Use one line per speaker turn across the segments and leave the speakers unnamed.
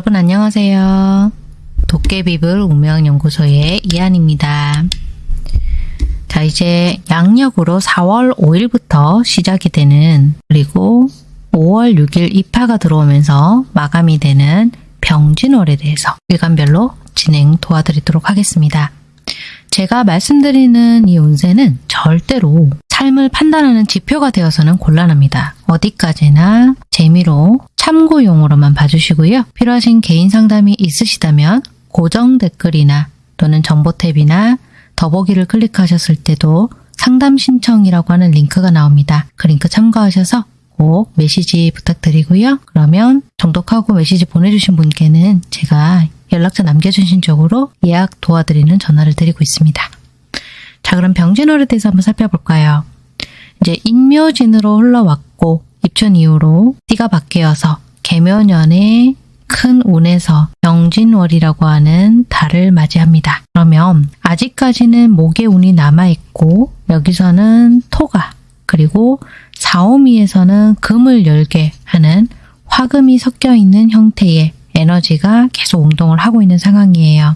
여러분 안녕하세요. 도깨비불 운명연구소의 이한입니다. 자 이제 양력으로 4월 5일부터 시작이 되는 그리고 5월 6일 입하가 들어오면서 마감이 되는 병진월에 대해서 일간별로 진행 도와드리도록 하겠습니다. 제가 말씀드리는 이 운세는 절대로 삶을 판단하는 지표가 되어서는 곤란합니다. 어디까지나 재미로 참고용으로만 봐주시고요. 필요하신 개인 상담이 있으시다면 고정 댓글이나 또는 정보 탭이나 더보기를 클릭하셨을 때도 상담 신청이라고 하는 링크가 나옵니다. 그 링크 참고하셔서 꼭 메시지 부탁드리고요. 그러면 정독하고 메시지 보내주신 분께는 제가 연락처 남겨주신 쪽으로 예약 도와드리는 전화를 드리고 있습니다. 자 그럼 병진월에 대해서 한번 살펴볼까요? 이제 인묘진으로 흘러왔고 입춘 이후로 띠가 바뀌어서 개묘년에 큰 운에서 병진월이라고 하는 달을 맞이합니다. 그러면 아직까지는 목의 운이 남아있고 여기서는 토가 그리고 사오미에서는 금을 열게 하는 화금이 섞여 있는 형태의 에너지가 계속 운동을 하고 있는 상황이에요.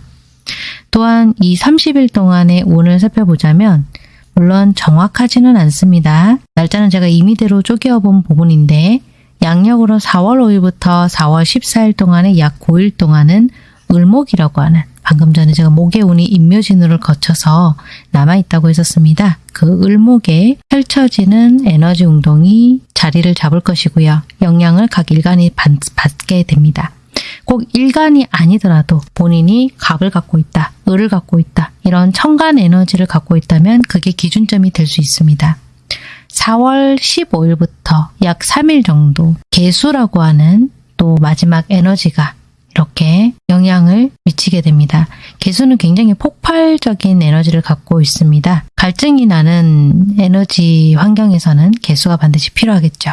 또한 이 30일 동안의 운을 살펴보자면 물론 정확하지는 않습니다. 날짜는 제가 임의대로 쪼개어 본 부분인데 양력으로 4월 5일부터 4월 14일 동안의 약 9일 동안은 을목이라고 하는 방금 전에 제가 목의 운이 인묘진으를 거쳐서 남아있다고 했었습니다. 그 을목에 펼쳐지는 에너지 운동이 자리를 잡을 것이고요. 영향을 각 일간이 받게 됩니다. 꼭 일간이 아니더라도 본인이 갑을 갖고 있다, 을을 갖고 있다 이런 천간 에너지를 갖고 있다면 그게 기준점이 될 수 있습니다. 4월 15일부터 약 3일 정도 개수라고 하는 또 마지막 에너지가 이렇게 영향을 미치게 됩니다. 개수는 굉장히 폭발적인 에너지를 갖고 있습니다. 갈증이 나는 에너지 환경에서는 개수가 반드시 필요하겠죠.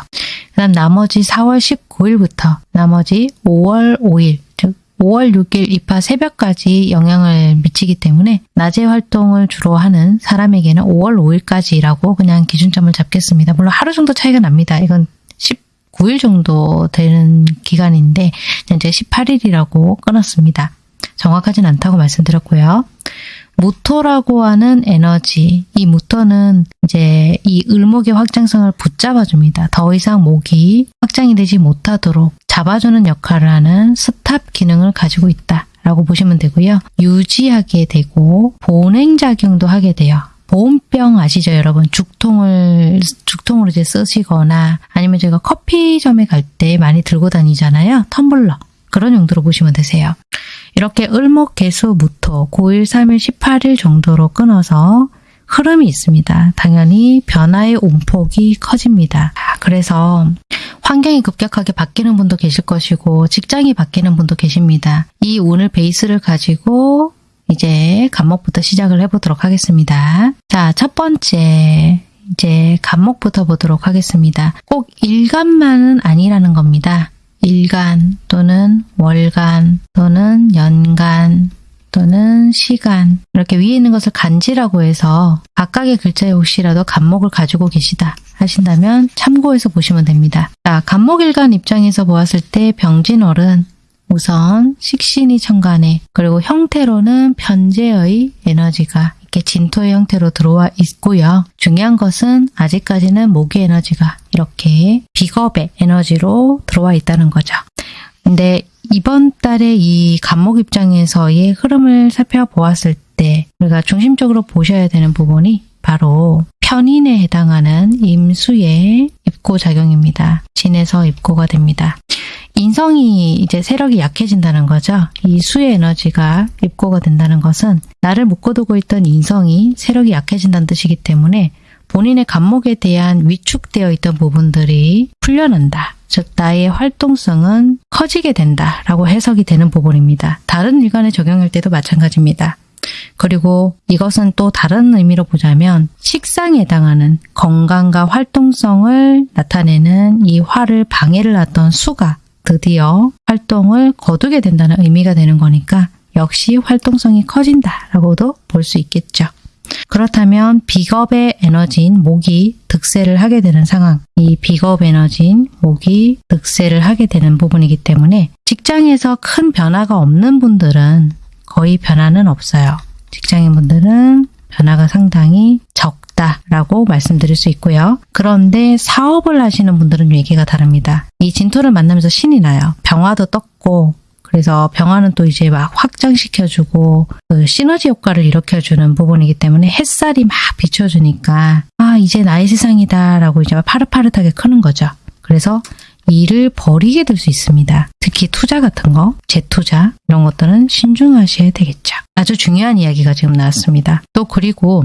그 다음 나머지 4월 19일부터 나머지 5월 5일 5월 6일 입하 새벽까지 영향을 미치기 때문에 낮에 활동을 주로 하는 사람에게는 5월 5일까지라고 그냥 기준점을 잡겠습니다. 물론 하루 정도 차이가 납니다. 이건 19일 정도 되는 기간인데 현재 18일이라고 끊었습니다. 정확하진 않다고 말씀드렸고요. 무토라고 하는 에너지, 이 무토는 이제 이 을목의 확장성을 붙잡아줍니다. 더 이상 목이 확장이 되지 못하도록 잡아주는 역할을 하는 스탑 기능을 가지고 있다. 라고 보시면 되고요. 유지하게 되고 보냉작용도 하게 돼요. 보온병 아시죠 여러분? 죽통을 죽통으로 이제 쓰시거나 아니면 제가 커피점에 갈 때 많이 들고 다니잖아요. 텀블러. 그런 용도로 보시면 되세요. 이렇게 을목, 개수, 무토, 9일, 3일, 18일 정도로 끊어서 흐름이 있습니다. 당연히 변화의 온폭이 커집니다. 그래서 환경이 급격하게 바뀌는 분도 계실 것이고 직장이 바뀌는 분도 계십니다. 이 운을 베이스를 가지고 이제 간목부터 시작을 해보도록 하겠습니다. 자, 첫 번째 이제 간목부터 보도록 하겠습니다. 꼭 일간만은 아니라는 겁니다. 일간 또는 월간 또는 연간 또는 시간 이렇게 위에 있는 것을 간지라고 해서 각각의 글자에 혹시라도 간목을 가지고 계시다 하신다면 참고해서 보시면 됩니다. 자, 간목일간 입장에서 보았을 때 병진월은 우선 식신이 천간에 그리고 형태로는 편재의 에너지가 이렇게 진토의 형태로 들어와 있고요. 중요한 것은 아직까지는 모기 에너지가 이렇게 비겁의 에너지로 들어와 있다는 거죠. 근데 이번 달에 이 간목 입장에서의 흐름을 살펴보았을 때 우리가 중심적으로 보셔야 되는 부분이 바로 편인에 해당하는 임수의 입고 작용입니다. 진에서 입고가 됩니다. 인성이 이제 세력이 약해진다는 거죠. 이 수의 에너지가 입고가 된다는 것은 나를 묶어두고 있던 인성이 세력이 약해진다는 뜻이기 때문에 본인의 감목에 대한 위축되어 있던 부분들이 풀려난다. 즉 나의 활동성은 커지게 된다라고 해석이 되는 부분입니다. 다른 일간에 적용할 때도 마찬가지입니다. 그리고 이것은 또 다른 의미로 보자면 식상에 해당하는 건강과 활동성을 나타내는 이 화를 방해를 하던 수가 드디어 활동을 거두게 된다는 의미가 되는 거니까 역시 활동성이 커진다라고도 볼 수 있겠죠. 그렇다면 비겁의 에너지인 목이 득세를 하게 되는 상황. 이 비겁 에너지인 목이 득세를 하게 되는 부분이기 때문에 직장에서 큰 변화가 없는 분들은 거의 변화는 없어요. 직장인 분들은 변화가 상당히 적 다라고 말씀드릴 수 있고요. 그런데 사업을 하시는 분들은 얘기가 다릅니다. 이 진토를 만나면서 신이 나요. 병화도 떴고 그래서 병화는 또 이제 막 확장시켜주고 그 시너지 효과를 일으켜주는 부분이기 때문에 햇살이 막 비춰주니까 아 이제 나의 세상이다 라고 이제 파릇파릇하게 크는 거죠. 그래서 일을 버리게 될 수 있습니다. 특히 투자 같은 거, 재투자 이런 것들은 신중하셔야 되겠죠. 아주 중요한 이야기가 지금 나왔습니다. 또 그리고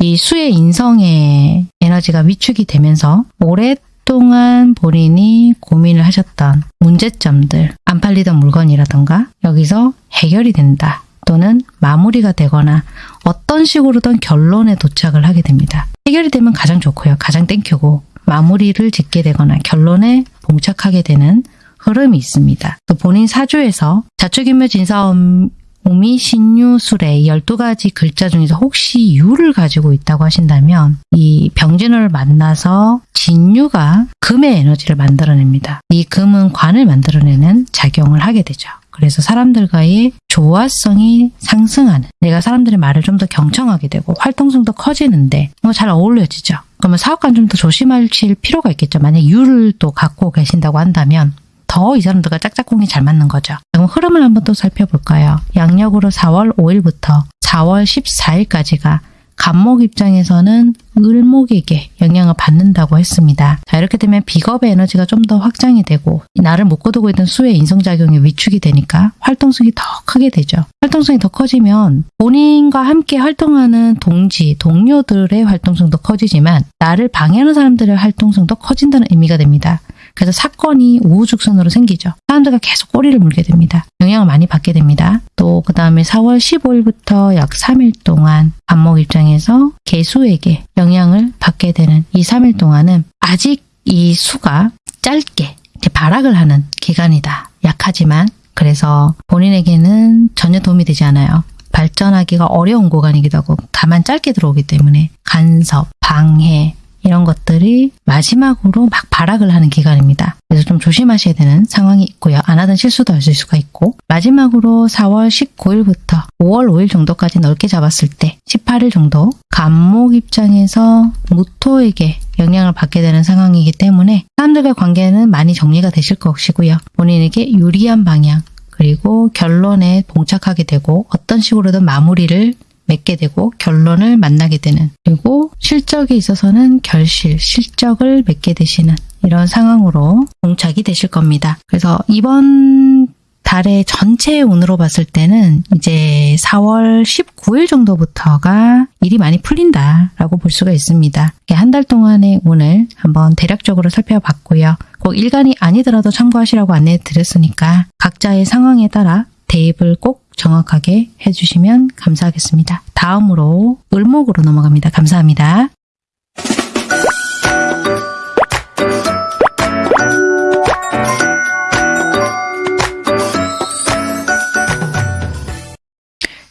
이 수의 인성의 에너지가 위축이 되면서 오랫동안 본인이 고민을 하셨던 문제점들, 안 팔리던 물건이라던가 여기서 해결이 된다. 또는 마무리가 되거나 어떤 식으로든 결론에 도착을 하게 됩니다. 해결이 되면 가장 좋고요. 가장 땡큐고 마무리를 짓게 되거나 결론에 봉착하게 되는 흐름이 있습니다. 또 본인 사주에서 자축인묘 진사음 오미 신유술의 12가지 글자 중에서 혹시 유를 가지고 있다고 하신다면 이 병진호를 만나서 진유가 금의 에너지를 만들어냅니다. 이 금은 관을 만들어내는 작용을 하게 되죠. 그래서 사람들과의 조화성이 상승하는 내가 사람들의 말을 좀 더 경청하게 되고 활동성도 커지는데 뭐 잘 어울려지죠. 그러면 사업관 좀 더 조심하실 필요가 있겠죠. 만약 유를 또 갖고 계신다고 한다면 더 이 사람들과 짝짝꿍이 잘 맞는 거죠. 그럼 흐름을 한번 또 살펴볼까요? 양력으로 4월 5일부터 4월 14일까지가 간목 입장에서는 을목에게 영향을 받는다고 했습니다. 자 이렇게 되면 비겁의 에너지가 좀 더 확장이 되고 나를 묶어두고 있던 수의 인성작용이 위축이 되니까 활동성이 더 크게 되죠. 활동성이 더 커지면 본인과 함께 활동하는 동지, 동료들의 활동성도 커지지만 나를 방해하는 사람들의 활동성도 커진다는 의미가 됩니다. 그래서 사건이 우후죽순으로 생기죠. 사람들과 계속 꼬리를 물게 됩니다. 영향을 많이 받게 됩니다. 또 그 다음에 4월 15일부터 약 3일 동안 반목 입장에서 개수에게 영향을 받게 되는 이 3일 동안은 아직 이 수가 짧게 발악을 하는 기간이다. 약하지만 그래서 본인에게는 전혀 도움이 되지 않아요. 발전하기가 어려운 구간이기도 하고 다만 짧게 들어오기 때문에 간섭, 방해, 이런 것들이 마지막으로 막 발악을 하는 기간입니다. 그래서 좀 조심하셔야 되는 상황이 있고요. 안 하던 실수도 하실 수가 있고 마지막으로 4월 19일부터 5월 5일 정도까지 넓게 잡았을 때 18일 정도 간목 입장에서 무토에게 영향을 받게 되는 상황이기 때문에 사람들과의 관계는 많이 정리가 되실 것이고요. 본인에게 유리한 방향 그리고 결론에 봉착하게 되고 어떤 식으로든 마무리를 맺게 되고 결론을 만나게 되는 그리고 실적에 있어서는 결실, 실적을 맺게 되시는 이런 상황으로 봉착이 되실 겁니다. 그래서 이번 달의 전체 운으로 봤을 때는 이제 4월 19일 정도부터가 일이 많이 풀린다라고 볼 수가 있습니다. 한 달 동안의 운을 한번 대략적으로 살펴봤고요. 꼭 일간이 아니더라도 참고하시라고 안내해 드렸으니까 각자의 상황에 따라 대입을 꼭 정확하게 해주시면 감사하겠습니다. 다음으로 을목으로 넘어갑니다. 감사합니다.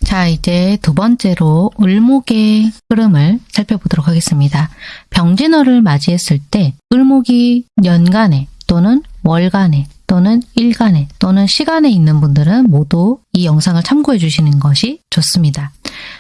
자 이제 두 번째로 을목의 흐름을 살펴보도록 하겠습니다. 병진어를 맞이했을 때 을목이 연간에 또는 월간에 또는 일간에 또는 시간에 있는 분들은 모두 이 영상을 참고해 주시는 것이 좋습니다.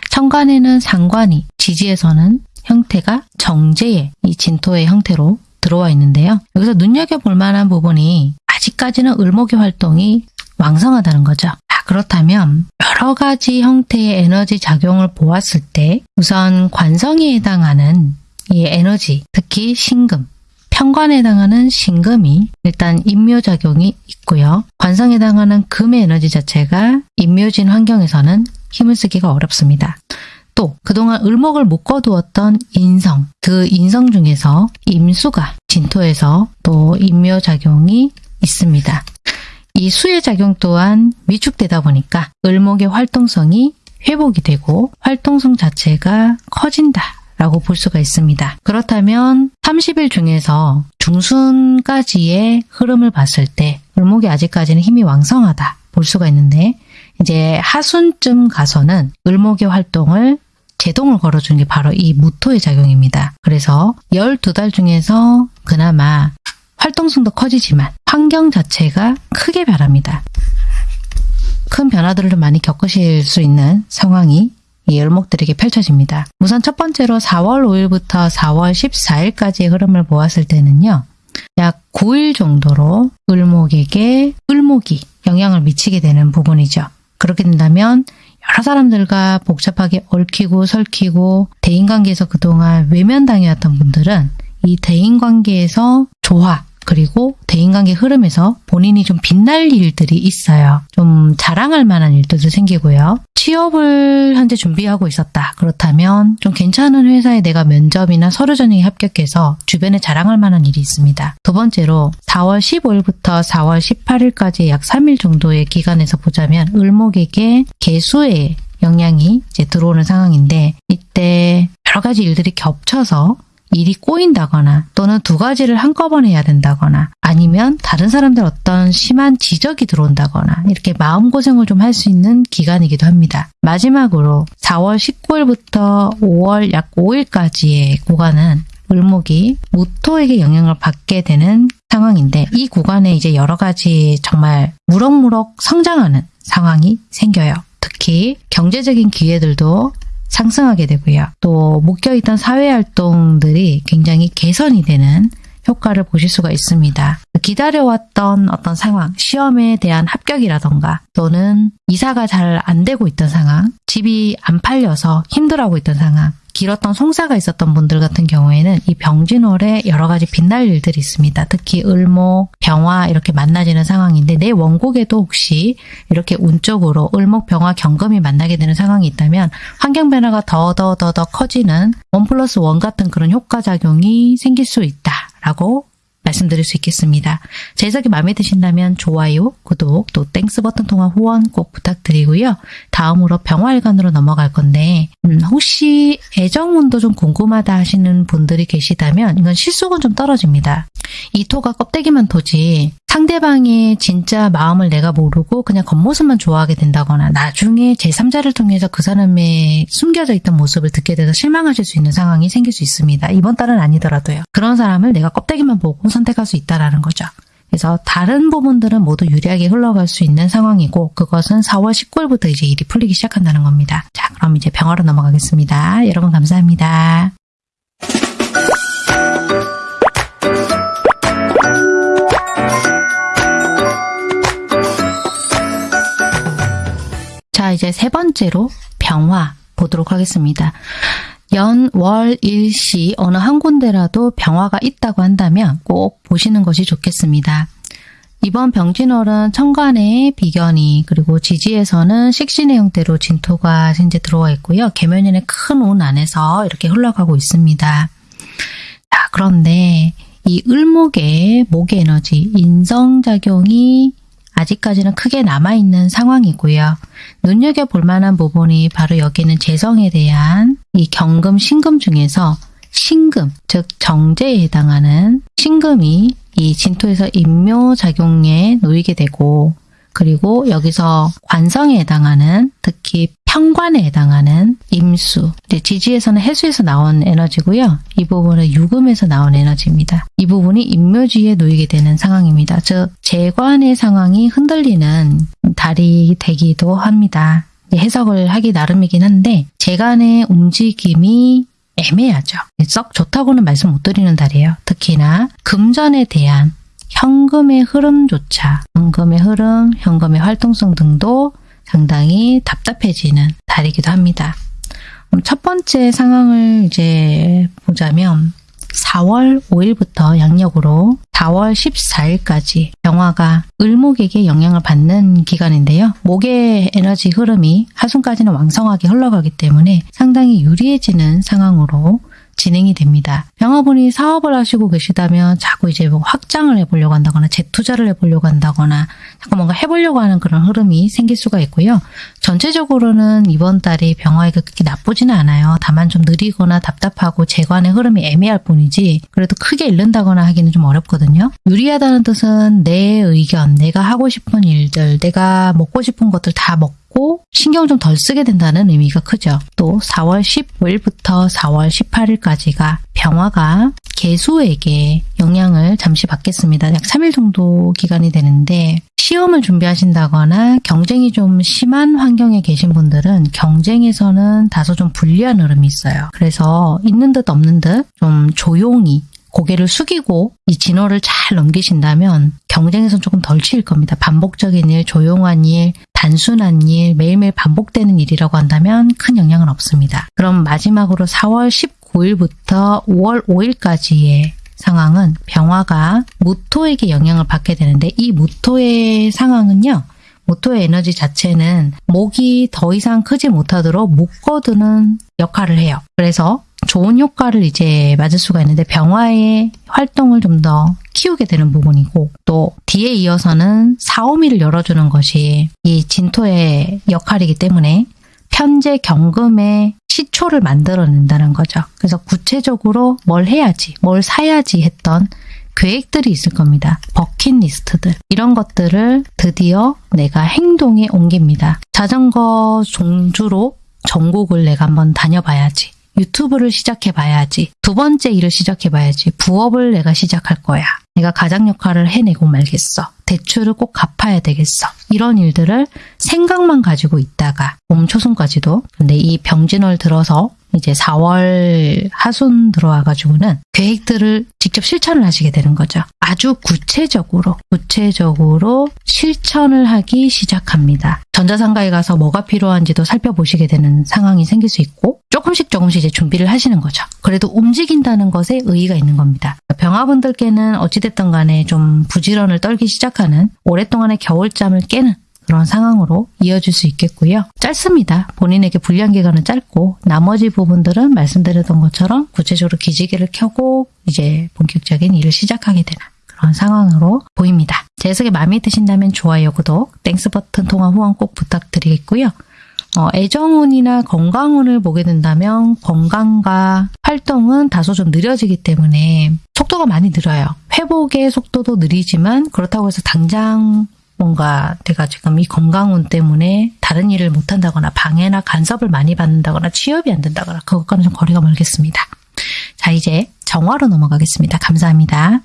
천간에는 상관이, 지지에서는 형태가 정제의 이 진토의 형태로 들어와 있는데요. 여기서 눈여겨볼 만한 부분이 아직까지는 을목의 활동이 왕성하다는 거죠. 아, 그렇다면 여러 가지 형태의 에너지 작용을 보았을 때 우선 관성에 해당하는 이 에너지, 특히 신금, 편관에 해당하는 신금이 일단 인묘작용이 있고요. 관성에 해당하는 금의 에너지 자체가 인묘진 환경에서는 힘을 쓰기가 어렵습니다. 또 그동안 을목을 묶어두었던 인성, 그 인성 중에서 임수가 진토에서 또 인묘작용이 있습니다. 이 수의 작용 또한 위축되다 보니까 을목의 활동성이 회복이 되고 활동성 자체가 커진다 라고 볼 수가 있습니다. 그렇다면 30일 중에서 중순까지의 흐름을 봤을 때 을목이 아직까지는 힘이 왕성하다 볼 수가 있는데 이제 하순쯤 가서는 을목의 활동을 제동을 걸어주는 게 바로 이 무토의 작용입니다. 그래서 12달 중에서 그나마 활동성도 커지지만 환경 자체가 크게 변합니다. 큰 변화들을 좀 많이 겪으실 수 있는 상황이 이 을목들에게 펼쳐집니다. 우선 첫 번째로 4월 5일부터 4월 14일까지의 흐름을 보았을 때는요. 약 9일 정도로 을목에게 을목이 영향을 미치게 되는 부분이죠. 그렇게 된다면 여러 사람들과 복잡하게 얽히고 설키고 대인관계에서 그동안 외면당해왔던 분들은 이 대인관계에서 조화 그리고 대인관계 흐름에서 본인이 좀 빛날 일들이 있어요. 좀 자랑할 만한 일들도 생기고요. 취업을 현재 준비하고 있었다. 그렇다면 좀 괜찮은 회사에 내가 면접이나 서류 전형에 합격해서 주변에 자랑할 만한 일이 있습니다. 두 번째로 4월 15일부터 4월 18일까지 약 3일 정도의 기간에서 보자면 을목에게 개수의 영향이 이제 들어오는 상황인데 이때 여러 가지 일들이 겹쳐서 일이 꼬인다거나 또는 두 가지를 한꺼번에 해야 된다거나 아니면 다른 사람들 어떤 심한 지적이 들어온다거나 이렇게 마음고생을 좀 할 수 있는 기간이기도 합니다. 마지막으로 4월 19일부터 5월 약 5일까지의 구간은 을목이 무토에게 영향을 받게 되는 상황인데 이 구간에 이제 여러 가지 정말 무럭무럭 성장하는 상황이 생겨요. 특히 경제적인 기회들도 상승하게 되고요. 또 묶여있던 사회활동들이 굉장히 개선이 되는 효과를 보실 수가 있습니다. 기다려왔던 어떤 상황, 시험에 대한 합격이라던가 또는 이사가 잘 안 되고 있던 상황, 집이 안 팔려서 힘들어하고 있던 상황, 길었던 송사가 있었던 분들 같은 경우에는 이 병진월에 여러 가지 빛날 일들이 있습니다. 특히 을목, 병화 이렇게 만나지는 상황인데 내 원곡에도 혹시 이렇게 운적으로 을목, 병화, 경금이 만나게 되는 상황이 있다면 환경 변화가 더 더 더 더 커지는 one plus one 같은 그런 효과작용이 생길 수 있다라고 말씀드릴 수 있겠습니다. 제 해석이 마음에 드신다면 좋아요, 구독, 또 Thanks 버튼 통한 후원 꼭 부탁드리고요. 다음으로 병화일간으로 넘어갈 건데 음, 혹시 애정운도 좀 궁금하다 하시는 분들이 계시다면 이건 실속은 좀 떨어집니다. 이 토가 껍데기만 토지 상대방의 진짜 마음을 내가 모르고 그냥 겉모습만 좋아하게 된다거나 나중에 제3자를 통해서 그 사람의 숨겨져 있던 모습을 듣게 돼서 실망하실 수 있는 상황이 생길 수 있습니다. 이번 달은 아니더라도요. 그런 사람을 내가 껍데기만 보고 선택할 수 있다라는 거죠. 그래서 다른 부분들은 모두 유리하게 흘러갈 수 있는 상황이고 그것은 4월 19일부터 이제 일이 풀리기 시작한다는 겁니다. 자 그럼 이제 병화로 넘어가겠습니다. 여러분 감사합니다. 자 이제 세 번째로 병화 보도록 하겠습니다. 연, 월, 일 시 어느 한 군데라도 병화가 있다고 한다면 꼭 보시는 것이 좋겠습니다. 이번 병진월은 천간에 비견이 그리고 지지에서는 식신의 형태로 진토가 현재 들어와 있고요. 계면연의 큰 운 안에서 이렇게 흘러가고 있습니다. 자, 그런데 이 을목의 목의 에너지, 인성작용이 아직까지는 크게 남아있는 상황이고요. 눈여겨볼 만한 부분이 바로 여기는 재성에 대한 이 경금, 신금 중에서 신금, 즉 정제에 해당하는 신금이 이 진토에서 인묘작용에 놓이게 되고 그리고 여기서 관성에 해당하는 특히 평관에 해당하는 임수, 지지에서는 해수에서 나온 에너지고요. 이 부분은 유금에서 나온 에너지입니다. 이 부분이 임묘지에 놓이게 되는 상황입니다. 즉 재관의 상황이 흔들리는 달이 되기도 합니다. 해석을 하기 나름이긴 한데 재관의 움직임이 애매하죠. 썩 좋다고는 말씀 못 드리는 달이에요. 특히나 금전에 대한 현금의 흐름조차 현금의 흐름, 현금의 활동성 등도 상당히 답답해지는 달이기도 합니다. 첫 번째 상황을 이제 보자면 4월 5일부터 양력으로 4월 14일까지 병화가 을목에게 영향을 받는 기간인데요. 목의 에너지 흐름이 하순까지는 왕성하게 흘러가기 때문에 상당히 유리해지는 상황으로 진행이 됩니다. 병화분이 사업을 하시고 계시다면 자꾸 이제 뭐 확장을 해보려고 한다거나 재투자를 해보려고 한다거나 자꾸 뭔가 해보려고 하는 그런 흐름이 생길 수가 있고요. 전체적으로는 이번 달이 병화에게 그렇게 나쁘지는 않아요. 다만 좀 느리거나 답답하고 재관의 흐름이 애매할 뿐이지 그래도 크게 잃는다거나 하기는 좀 어렵거든요. 유리하다는 뜻은 내 의견, 내가 하고 싶은 일들, 내가 먹고 싶은 것들 다 먹고 신경 좀 덜 쓰게 된다는 의미가 크죠. 또 4월 15일부터 4월 18일까지가 병화가 개수에게 영향을 잠시 받겠습니다. 약 3일 정도 기간이 되는데 시험을 준비하신다거나 경쟁이 좀 심한 환경에 계신 분들은 경쟁에서는 다소 좀 불리한 흐름이 있어요. 그래서 있는 듯 없는 듯 좀 조용히 고개를 숙이고 이 진호를 잘 넘기신다면 경쟁에선 조금 덜 치일 겁니다. 반복적인 일, 조용한 일, 단순한 일, 매일매일 반복되는 일이라고 한다면 큰 영향은 없습니다. 그럼 마지막으로 4월 19일부터 5월 5일까지의 상황은 병화가 무토에게 영향을 받게 되는데 이 무토의 상황은요. 무토의 에너지 자체는 목이 더 이상 크지 못하도록 묶어두는 역할을 해요. 그래서 좋은 효과를 이제 맞을 수가 있는데 병화의 활동을 좀 더 키우게 되는 부분이고 또 뒤에 이어서는 사오미를 열어주는 것이 이 진토의 역할이기 때문에 편제 경금의 시초를 만들어낸다는 거죠. 그래서 구체적으로 뭘 해야지, 뭘 사야지 했던 계획들이 있을 겁니다. 버킷리스트들. 이런 것들을 드디어 내가 행동에 옮깁니다. 자전거 종주로 전국을 내가 한번 다녀봐야지. 유튜브를 시작해봐야지. 두 번째 일을 시작해봐야지. 부업을 내가 시작할 거야. 내가 가장 역할을 해내고 말겠어. 대출을 꼭 갚아야 되겠어. 이런 일들을 생각만 가지고 있다가 봄 초순까지도 근데 이 병진월 들어서 이제 4월 하순 들어와가지고는 계획들을 직접 실천을 하시게 되는 거죠. 아주 구체적으로 구체적으로 실천을 하기 시작합니다. 전자상가에 가서 뭐가 필요한지도 살펴보시게 되는 상황이 생길 수 있고 조금씩 조금씩 이제 준비를 하시는 거죠. 그래도 움직인다는 것에 의의가 있는 겁니다. 병화분들께는 어찌됐든 간에 좀 부지런을 떨기 시작하는 오랫동안의 겨울잠을 깨는 그런 상황으로 이어질 수 있겠고요. 짧습니다. 본인에게 불리한 기간은 짧고 나머지 부분들은 말씀드렸던 것처럼 구체적으로 기지개를 켜고 이제 본격적인 일을 시작하게 되는 그런 상황으로 보입니다. 제 해석이 마음에 드신다면 좋아요, 구독, Thanks 버튼 통한 후원 꼭 부탁드리겠고요. 어, 애정운이나 건강운을 보게 된다면 건강과 활동은 다소 좀 느려지기 때문에 속도가 많이 느려요. 회복의 속도도 느리지만 그렇다고 해서 당장 뭔가 내가 지금 이 건강운 때문에 다른 일을 못한다거나 방해나 간섭을 많이 받는다거나 취업이 안 된다거나 그것과는 좀 거리가 멀겠습니다. 자 이제 정화로 넘어가겠습니다. 감사합니다.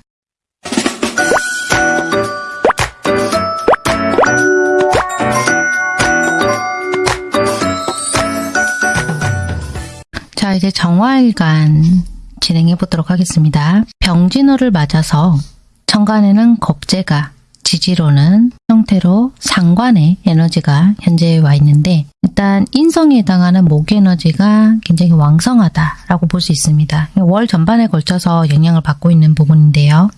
자 이제 정화일간 진행해 보도록 하겠습니다. 병진호를 맞아서 천간에는 겁재가 지지로는 형태로 상관의 에너지가 현재 와 있는데 일단 인성에 해당하는 목 에너지가 굉장히 왕성하다라고 볼 수 있습니다. 월 전반에 걸쳐서 영향을 받고 있는 부분인데요.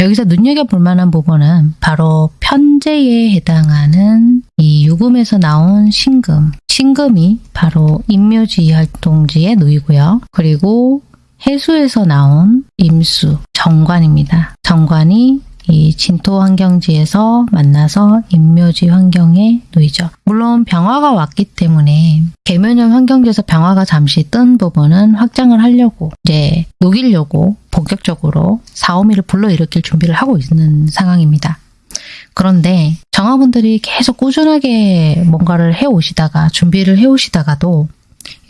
여기서 눈여겨볼 만한 부분은 바로 편제에 해당하는 이 유금에서 나온 신금. 신금이 바로 임묘지 활동지에 놓이고요. 그리고 해수에서 나온 임수, 정관입니다. 정관이 이 진토 환경지에서 만나서 임묘지 환경에 놓이죠. 물론 병화가 왔기 때문에 개묘년 환경지에서 병화가 잠시 뜬 부분은 확장을 하려고 이제 녹이려고 본격적으로 4, 5미를 불러일으킬 준비를 하고 있는 상황입니다. 그런데 정화분들이 계속 꾸준하게 뭔가를 해오시다가 준비를 해오시다가도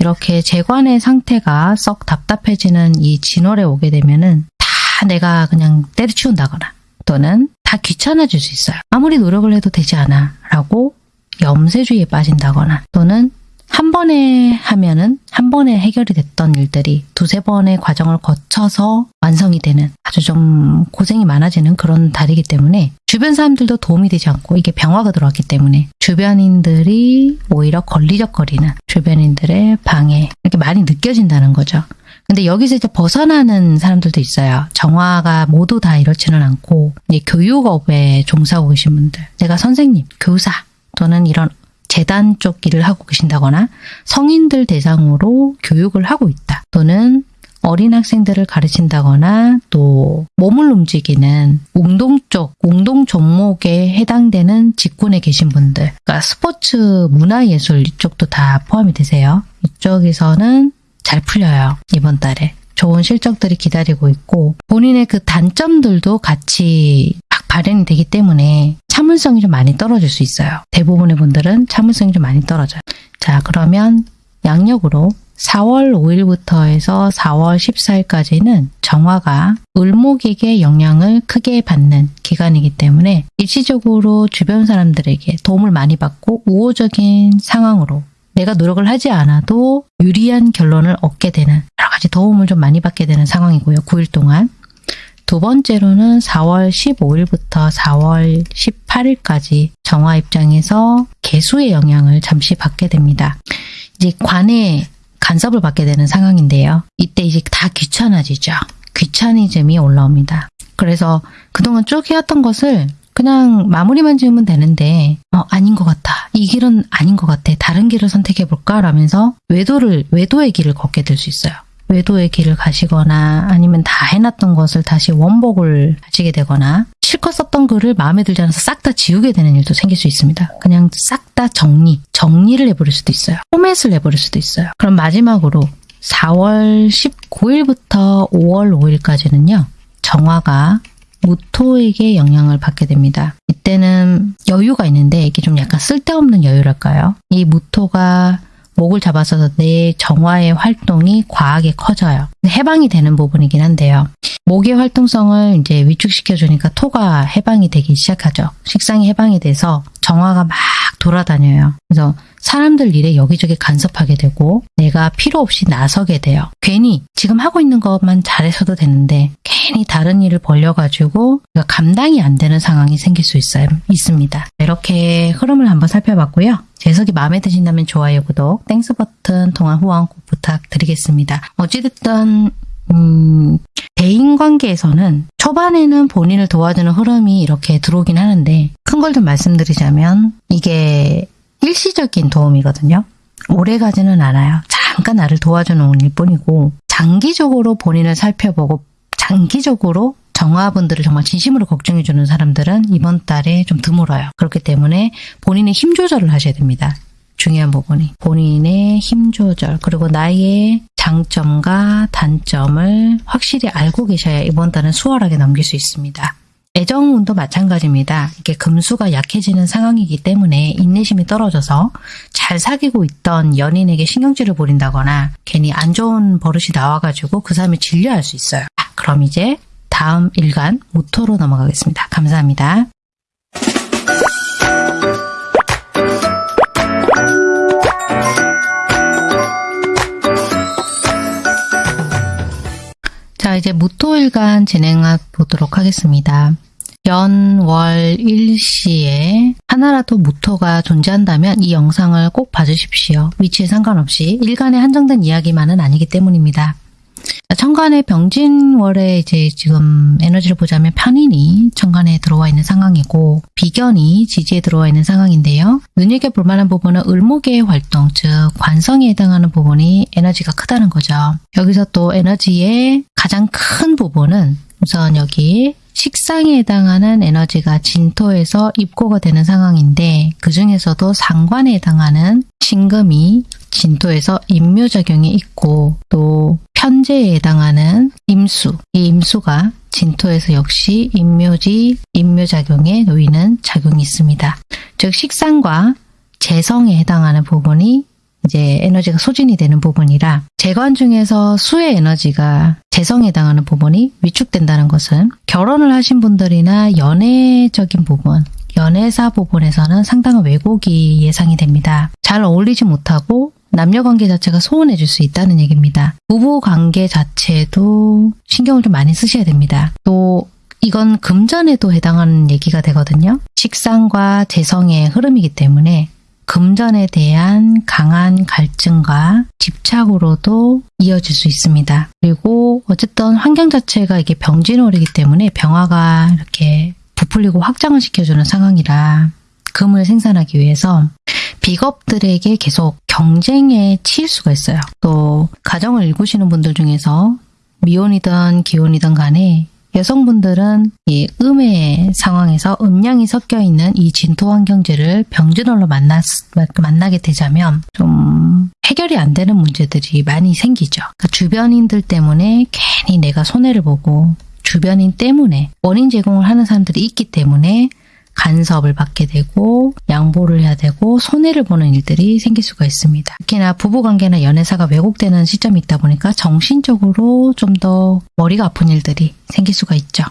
이렇게 재관의 상태가 썩 답답해지는 이 진월에 오게 되면은 다 내가 그냥 때려치운다거나 또는 다 귀찮아질 수 있어요. 아무리 노력을 해도 되지 않아 라고 염세주의에 빠진다거나 또는 한 번에 하면은 한 번에 해결이 됐던 일들이 두세 번의 과정을 거쳐서 완성이 되는 아주 좀 고생이 많아지는 그런 달이기 때문에 주변 사람들도 도움이 되지 않고 이게 병화가 들어왔기 때문에 주변인들이 오히려 걸리적거리는 주변인들의 방해 이렇게 많이 느껴진다는 거죠. 근데 여기서 이제 벗어나는 사람들도 있어요. 정화가 모두 다 이렇지는 않고 이제 교육업에 종사하고 계신 분들 내가 선생님, 교사 또는 이런 재단 쪽 일을 하고 계신다거나 성인들 대상으로 교육을 하고 있다. 또는 어린 학생들을 가르친다거나 또 몸을 움직이는 운동 쪽, 운동 종목에 해당되는 직군에 계신 분들 그러니까 스포츠, 문화예술 이쪽도 다 포함이 되세요. 이쪽에서는 잘 풀려요. 이번 달에. 좋은 실적들이 기다리고 있고 본인의 그 단점들도 같이 막 발현이 되기 때문에 참을성이 좀 많이 떨어질 수 있어요. 대부분의 분들은 참을성이 좀 많이 떨어져요. 자, 그러면 양력으로 4월 5일부터 해서 4월 14일까지는 정화가 을목에게 영향을 크게 받는 기간이기 때문에 일시적으로 주변 사람들에게 도움을 많이 받고 우호적인 상황으로 내가 노력을 하지 않아도 유리한 결론을 얻게 되는 여러 가지 도움을 좀 많이 받게 되는 상황이고요. 9일 동안. 두 번째로는 4월 15일부터 4월 18일까지 정화 입장에서 개수의 영향을 잠시 받게 됩니다. 이제 관에 간섭을 받게 되는 상황인데요. 이때 이제 다 귀찮아지죠. 귀차니즘이 올라옵니다. 그래서 그동안 쭉 해왔던 것을 그냥 마무리만 지으면 되는데 어, 아닌 것 같아. 이 길은 아닌 것 같아. 다른 길을 선택해볼까? 라면서 외도를 외도의 길을 걷게 될 수 있어요. 외도의 길을 가시거나 아니면 다 해놨던 것을 다시 원복을 하시게 되거나 실컷 썼던 글을 마음에 들지 않아서 싹 다 지우게 되는 일도 생길 수 있습니다. 그냥 싹 다 정리, 정리를 해버릴 수도 있어요. 포맷을 내버릴 수도 있어요. 그럼 마지막으로 4월 19일부터 5월 5일까지는요. 정화가 무토에게 영향을 받게 됩니다. 이때는 여유가 있는데 이게 좀 약간 쓸데없는 여유랄까요? 이 무토가 목을 잡아서 내 정화의 활동이 과하게 커져요. 해방이 되는 부분이긴 한데요. 목의 활동성을 이제 위축시켜 주니까 토가 해방이 되기 시작하죠. 식상이 해방이 돼서 정화가 막 돌아다녀요. 그래서 사람들 일에 여기저기 간섭하게 되고 내가 필요 없이 나서게 돼요. 괜히 지금 하고 있는 것만 잘해서도 되는데 괜히 다른 일을 벌려가지고 감당이 안 되는 상황이 생길 수 있어요. 있습니다. 이렇게 흐름을 한번 살펴봤고요. 해석이 마음에 드신다면 좋아요, 구독, Thanks 버튼, 통한 후원 꼭 부탁드리겠습니다. 어찌됐든 음, 대인관계에서는 초반에는 본인을 도와주는 흐름이 이렇게 들어오긴 하는데 큰 걸 좀 말씀드리자면 이게 일시적인 도움이거든요. 오래 가지는 않아요. 잠깐 나를 도와주는 일 뿐이고 장기적으로 본인을 살펴보고 장기적으로 정화분들을 정말 진심으로 걱정해주는 사람들은 이번 달에 좀 드물어요. 그렇기 때문에 본인의 힘 조절을 하셔야 됩니다. 중요한 부분이 본인의 힘 조절 그리고 나의 장점과 단점을 확실히 알고 계셔야 이번 달은 수월하게 넘길 수 있습니다. 애정운도 마찬가지입니다. 이게 금수가 약해지는 상황이기 때문에 인내심이 떨어져서 잘 사귀고 있던 연인에게 신경질을 부린다거나 괜히 안 좋은 버릇이 나와가지고 그 사람이 질려할 수 있어요. 그럼 이제 다음 일간 모토로 넘어가겠습니다. 감사합니다. 이제 무토일간 진행해 보도록 하겠습니다. 연, 월, 일시에 하나라도 무토가 존재한다면 이 영상을 꼭 봐주십시오. 위치에 상관없이 일간에 한정된 이야기만은 아니기 때문입니다. 천간에 병진월에 이제 지금 에너지를 보자면 편인이 천간에 들어와 있는 상황이고 비견이 지지에 들어와 있는 상황인데요. 눈여겨볼 만한 부분은 을목의 활동, 즉 관성에 해당하는 부분이 에너지가 크다는 거죠. 여기서 또 에너지의 가장 큰 부분은 우선 여기 식상에 해당하는 에너지가 진토에서 입고가 되는 상황인데 그 중에서도 상관에 해당하는 신금이 진토에서 임묘작용이 있고 또 편제에 해당하는 임수, 이 임수가 진토에서 역시 임묘지, 임묘작용에 놓이는 작용이 있습니다. 즉 식상과 재성에 해당하는 부분이 이제 에너지가 소진이 되는 부분이라 재관 중에서 수의 에너지가 재성에 해당하는 부분이 위축된다는 것은 결혼을 하신 분들이나 연애적인 부분 연애사 부분에서는 상당한 왜곡이 예상이 됩니다. 잘 어울리지 못하고 남녀 관계 자체가 소원해질 수 있다는 얘기입니다. 부부 관계 자체도 신경을 좀 많이 쓰셔야 됩니다. 또 이건 금전에도 해당하는 얘기가 되거든요. 식상과 재성의 흐름이기 때문에 금전에 대한 강한 갈증과 집착으로도 이어질 수 있습니다. 그리고 어쨌든 환경 자체가 이게 병진월이기 때문에 병화가 이렇게 부풀리고 확장을 시켜주는 상황이라 금을 생산하기 위해서 비겁들에게 계속 경쟁에 치일 수가 있어요. 또 가정을 일구시는 분들 중에서 미혼이든 기혼이든 간에 여성분들은 이 음의 상황에서 음양이 섞여 있는 이 진토 환경제를 병진월로 만나, 만나게 되자면 좀 해결이 안 되는 문제들이 많이 생기죠. 그러니까 주변인들 때문에 괜히 내가 손해를 보고 주변인 때문에 원인 제공을 하는 사람들이 있기 때문에 간섭을 받게 되고 양보를 해야 되고 손해를 보는 일들이 생길 수가 있습니다. 특히나 부부관계나 연애사가 왜곡되는 시점이 있다 보니까 정신적으로 좀 더 머리가 아픈 일들이 생길 수가 있죠.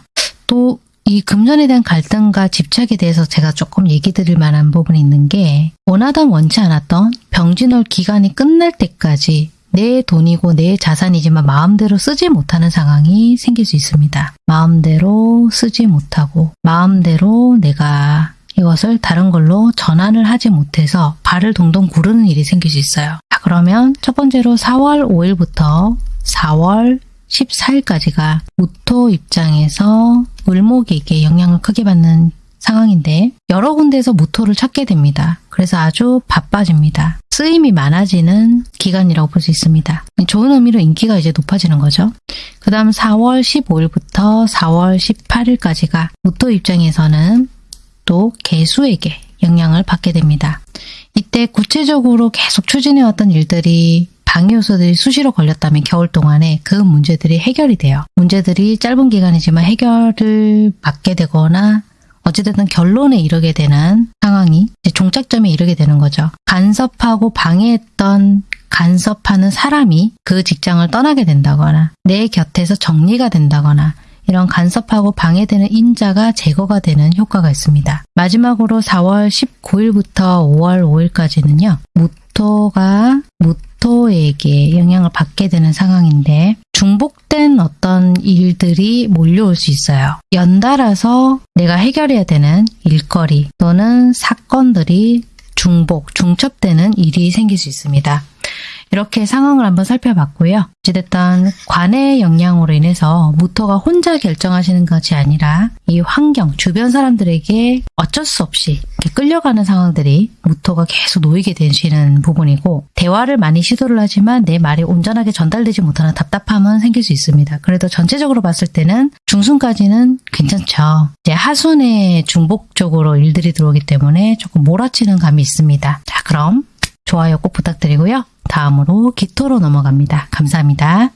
또 이 금전에 대한 갈등과 집착에 대해서 제가 조금 얘기 드릴 만한 부분이 있는 게 원하던 원치 않았던 병진월 기간이 끝날 때까지 내 돈이고 내 자산이지만 마음대로 쓰지 못하는 상황이 생길 수 있습니다. 마음대로 쓰지 못하고 마음대로 내가 이것을 다른 걸로 전환을 하지 못해서 발을 동동 구르는 일이 생길 수 있어요. 자, 그러면 첫 번째로 4월 5일부터 4월 14일까지가 무토 입장에서 을목에게 영향을 크게 받는 상황인데 여러 군데에서 무토를 찾게 됩니다. 그래서 아주 바빠집니다. 쓰임이 많아지는 기간이라고 볼 수 있습니다. 좋은 의미로 인기가 이제 높아지는 거죠. 그 다음 4월 15일부터 4월 18일까지가 무토 입장에서는 또 개수에게 영향을 받게 됩니다. 이때 구체적으로 계속 추진해왔던 일들이 방해 요소들이 수시로 걸렸다면 겨울 동안에 그 문제들이 해결이 돼요. 문제들이 짧은 기간이지만 해결을 받게 되거나 어찌됐든 결론에 이르게 되는 상황이 종착점에 이르게 되는 거죠. 간섭하고 방해했던 간섭하는 사람이 그 직장을 떠나게 된다거나 내 곁에서 정리가 된다거나 이런 간섭하고 방해되는 인자가 제거가 되는 효과가 있습니다. 마지막으로 4월 19일부터 5월 5일까지는요. 무토가 무토 에게 영향을 받게 되는 상황인데 중복된 어떤 일들이 몰려올 수 있어요. 연달아서 내가 해결해야 되는 일거리 또는 사건들이 중복, 중첩되는 일이 생길 수 있습니다. 이렇게 상황을 한번 살펴봤고요. 어찌됐든 관의 영향으로 인해서 무토가 혼자 결정하시는 것이 아니라 이 환경, 주변 사람들에게 어쩔 수 없이 끌려가는 상황들이 무토가 계속 놓이게 되시는 부분이고 대화를 많이 시도를 하지만 내 말이 온전하게 전달되지 못하는 답답함은 생길 수 있습니다. 그래도 전체적으로 봤을 때는 중순까지는 괜찮죠. 이제 하순에 중복 적으로 일들이 들어오기 때문에 조금 몰아치는 감이 있습니다. 자 그럼 좋아요 꼭 부탁드리고요. 다음으로 기토로 넘어갑니다. 감사합니다.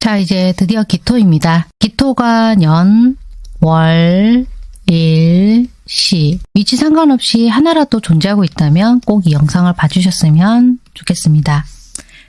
자 이제 드디어 기토입니다. 기토가 년, 월, 일, 시 위치 상관없이 하나라도 존재하고 있다면 꼭 이 영상을 봐주셨으면 좋겠습니다.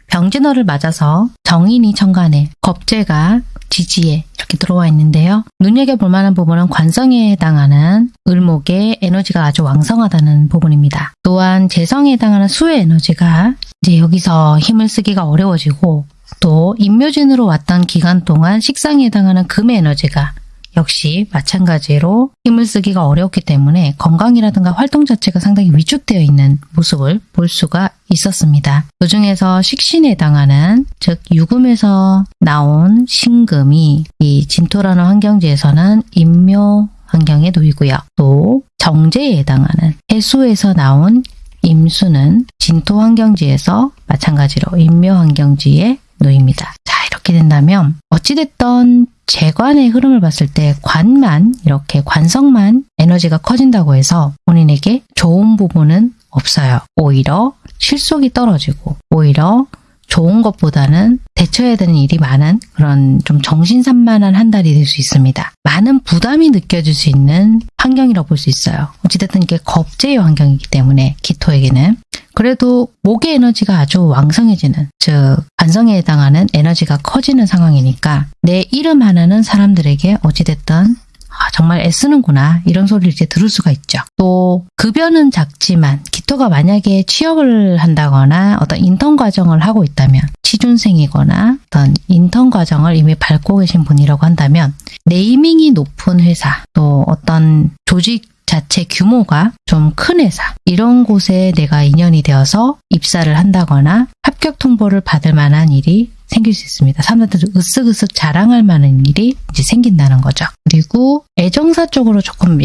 병진어를 맞아서 정인이 천간에 겁재가 지지에 이렇게 들어와 있는데요. 눈여겨볼 만한 부분은 관성에 해당하는 을목의 에너지가 아주 왕성하다는 부분입니다. 또한 재성에 해당하는 수의 에너지가 이제 여기서 힘을 쓰기가 어려워지고 또 인묘진으로 왔던 기간 동안 식상에 해당하는 금의 에너지가 역시 마찬가지로 힘을 쓰기가 어렵기 때문에 건강이라든가 활동 자체가 상당히 위축되어 있는 모습을 볼 수가 있었습니다. 그 중에서 식신에 해당하는 즉 유금에서 나온 신금이 이 진토라는 환경지에서는 임묘 환경에 놓이고요. 또 정제에 해당하는 해수에서 나온 임수는 진토 환경지에서 마찬가지로 임묘 환경지에 놓입니다. 자 이렇게 된다면 어찌됐던 재관의 흐름을 봤을 때 관만 이렇게 관성만 에너지가 커진다고 해서 본인에게 좋은 부분은 없어요. 오히려 실속이 떨어지고 오히려 좋은 것보다는 대처해야 되는 일이 많은 그런 좀 정신산만한 한 달이 될 수 있습니다. 많은 부담이 느껴질 수 있는 환경이라고 볼 수 있어요. 어찌됐든 이게 겁제의 환경이기 때문에 기토에게는 그래도 목의 에너지가 아주 왕성해지는 즉 관성에 해당하는 에너지가 커지는 상황이니까 내 이름 하나는 사람들에게 어찌됐든 아, 정말 애쓰는구나 이런 소리를 이제 들을 수가 있죠. 또 급여는 작지만 기토가 만약에 취업을 한다거나 어떤 인턴 과정을 하고 있다면 취준생이거나 어떤 인턴 과정을 이미 밟고 계신 분이라고 한다면 네이밍이 높은 회사 또 어떤 조직 자체 규모가 좀 큰 회사 이런 곳에 내가 인연이 되어서 입사를 한다거나 합격 통보를 받을 만한 일이 생길 수 있습니다. 사람들이 으쓱으쓱 자랑할 만한 일이 이제 생긴다는 거죠. 그리고 애정사 쪽으로 조금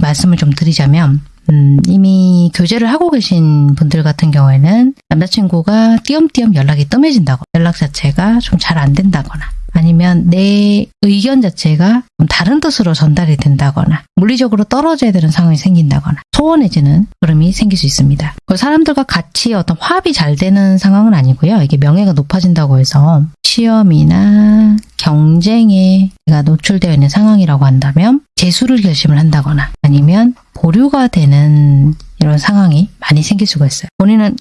말씀을 좀 드리자면 음, 이미 교제를 하고 계신 분들 같은 경우에는 남자친구가 띄엄띄엄 연락이 뜸해진다고 연락 자체가 좀 잘 안 된다거나 아니면 내 의견 자체가 좀 다른 뜻으로 전달이 된다거나 물리적으로 떨어져야 되는 상황이 생긴다거나 소원해지는 흐름이 생길 수 있습니다. 사람들과 같이 어떤 화합이 잘 되는 상황은 아니고요. 이게 명예가 높아진다고 해서 시험이나 경쟁에 내가 노출되어 있는 상황이라고 한다면 재수를 결심을 한다거나 아니면 보류가 되는 이런 상황이 많이 생길 수가 있어요. 본인은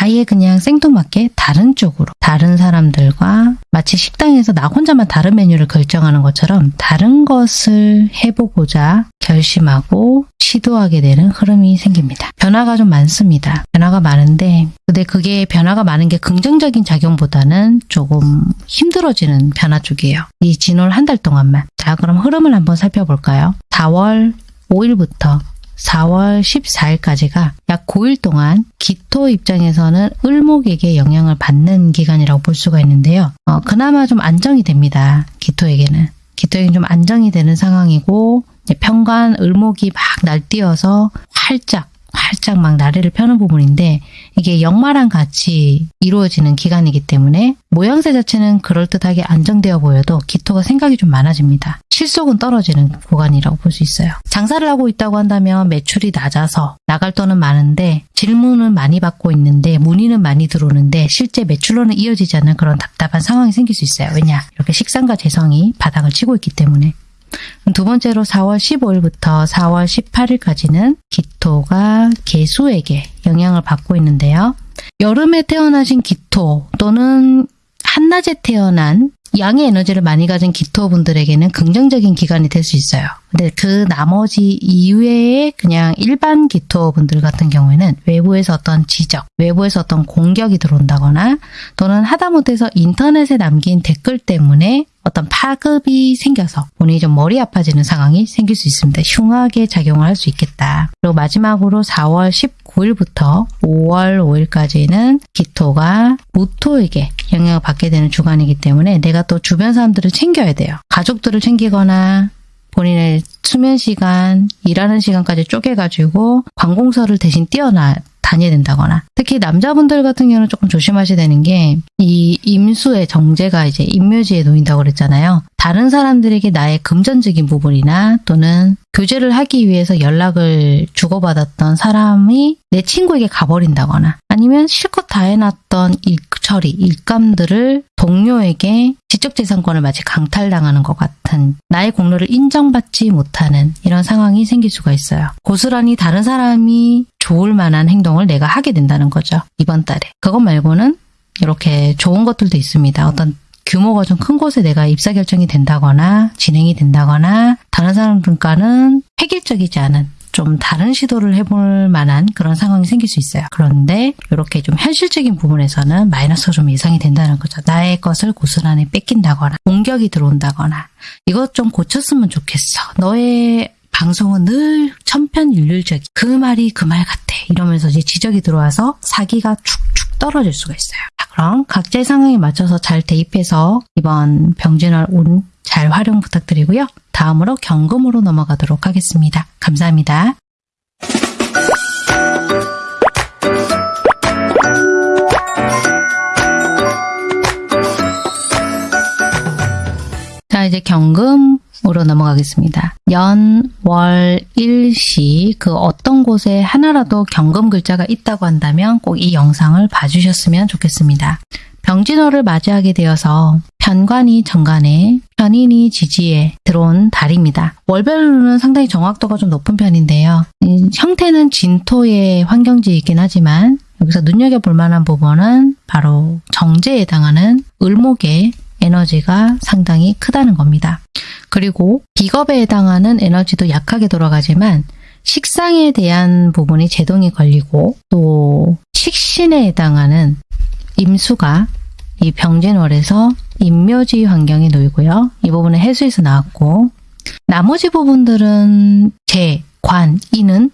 아예 그냥 생뚱맞게 다른 쪽으로 다른 사람들과 마치 식당에서 나 혼자만 다른 메뉴를 결정하는 것처럼 다른 것을 해보고자 결심하고 시도하게 되는 흐름이 생깁니다. 변화가 좀 많습니다. 변화가 많은데 근데 그게 변화가 많은 게 긍정적인 작용보다는 조금 힘들어지는 변화 쪽이에요. 이 진월 한 달 동안만. 자 그럼 흐름을 한번 살펴볼까요? 4월 5일부터 4월 14일까지가 약 9일 동안 기토 입장에서는 을목에게 영향을 받는 기간이라고 볼 수가 있는데요. 어, 그나마 좀 안정이 됩니다. 기토에게는. 기토에게는 좀 안정이 되는 상황이고 평관 을목이 막 날뛰어서 활짝 활짝 막 나래를 펴는 부분인데 이게 역마랑 같이 이루어지는 기간이기 때문에 모양새 자체는 그럴듯하게 안정되어 보여도 기토가 생각이 좀 많아집니다. 실속은 떨어지는 구간이라고 볼 수 있어요. 장사를 하고 있다고 한다면 매출이 낮아서 나갈 돈은 많은데 질문은 많이 받고 있는데 문의는 많이 들어오는데 실제 매출로는 이어지지 않는 그런 답답한 상황이 생길 수 있어요. 왜냐? 이렇게 식상과 재성이 바닥을 치고 있기 때문에 두 번째로 4월 15일부터 4월 18일까지는 기토가 개수에게 영향을 받고 있는데요. 여름에 태어나신 기토 또는 한낮에 태어난 양의 에너지를 많이 가진 기토분들에게는 긍정적인 기간이 될 수 있어요. 근데 그 나머지 이외에 그냥 일반 기토분들 같은 경우에는 외부에서 어떤 지적, 외부에서 어떤 공격이 들어온다거나 또는 하다못해서 인터넷에 남긴 댓글 때문에 어떤 파급이 생겨서 본인이 좀 머리 아파지는 상황이 생길 수 있습니다. 흉하게 작용을 할 수 있겠다. 그리고 마지막으로 4월 19일부터 5월 5일까지는 기토가 무토에게 영향을 받게 되는 주간이기 때문에 내가 또 주변 사람들을 챙겨야 돼요. 가족들을 챙기거나 본인의 수면 시간, 일하는 시간까지 쪼개가지고 관공서를 대신 뛰어나 다녀야 된다거나 특히 남자분들 같은 경우는 조금 조심하셔야 되는 게 이 임수의 정제가 이제 임묘지에 놓인다고 그랬잖아요. 다른 사람들에게 나의 금전적인 부분이나 또는 교제를 하기 위해서 연락을 주고받았던 사람이 내 친구에게 가버린다거나 아니면 실컷 다 해놨던 일 처리, 일감들을 동료에게 지적재산권을 마치 강탈당하는 것 같은 나의 공로를 인정받지 못하는 이런 상황이 생길 수가 있어요. 고스란히 다른 사람이 좋을 만한 행동을 내가 하게 된다는 거죠. 이번 달에. 그것 말고는 이렇게 좋은 것들도 있습니다. 어떤 규모가 좀 큰 곳에 내가 입사 결정이 된다거나 진행이 된다거나 다른 사람들과는 획일적이지 않은 좀 다른 시도를 해볼 만한 그런 상황이 생길 수 있어요. 그런데 이렇게 좀 현실적인 부분에서는 마이너스가 좀 예상이 된다는 거죠. 나의 것을 고스란히 뺏긴다거나 공격이 들어온다거나 이것 좀 고쳤으면 좋겠어. 너의 방송은 늘 천편일률적이 그 말이 그 말 같아 이러면서 이제 지적이 들어와서 사기가 축축 떨어질 수가 있어요. 자, 그럼 각자의 상황에 맞춰서 잘 대입해서 이번 병진월 운 잘 활용 부탁드리고요. 다음으로 경금으로 넘어가도록 하겠습니다. 감사합니다. 자 이제 경금으로 넘어가겠습니다. 연, 월, 일시 그 어떤 곳에 하나라도 경금 글자가 있다고 한다면 꼭 이 영상을 봐주셨으면 좋겠습니다. 병진호를 맞이하게 되어서 편관이 정관에 편인이 지지에 들어온 달입니다. 월별로는 상당히 정확도가 좀 높은 편인데요. 형태는 진토의 환경지이긴 하지만 여기서 눈여겨볼 만한 부분은 바로 정제에 해당하는 을목의 에너지가 상당히 크다는 겁니다. 그리고 기겁에 해당하는 에너지도 약하게 돌아가지만 식상에 대한 부분이 제동이 걸리고 또 식신에 해당하는 임수가 이 병진월에서 임묘지 환경에 놓이고요. 이 부분은 해수에서 나왔고 나머지 부분들은 재, 관, 이는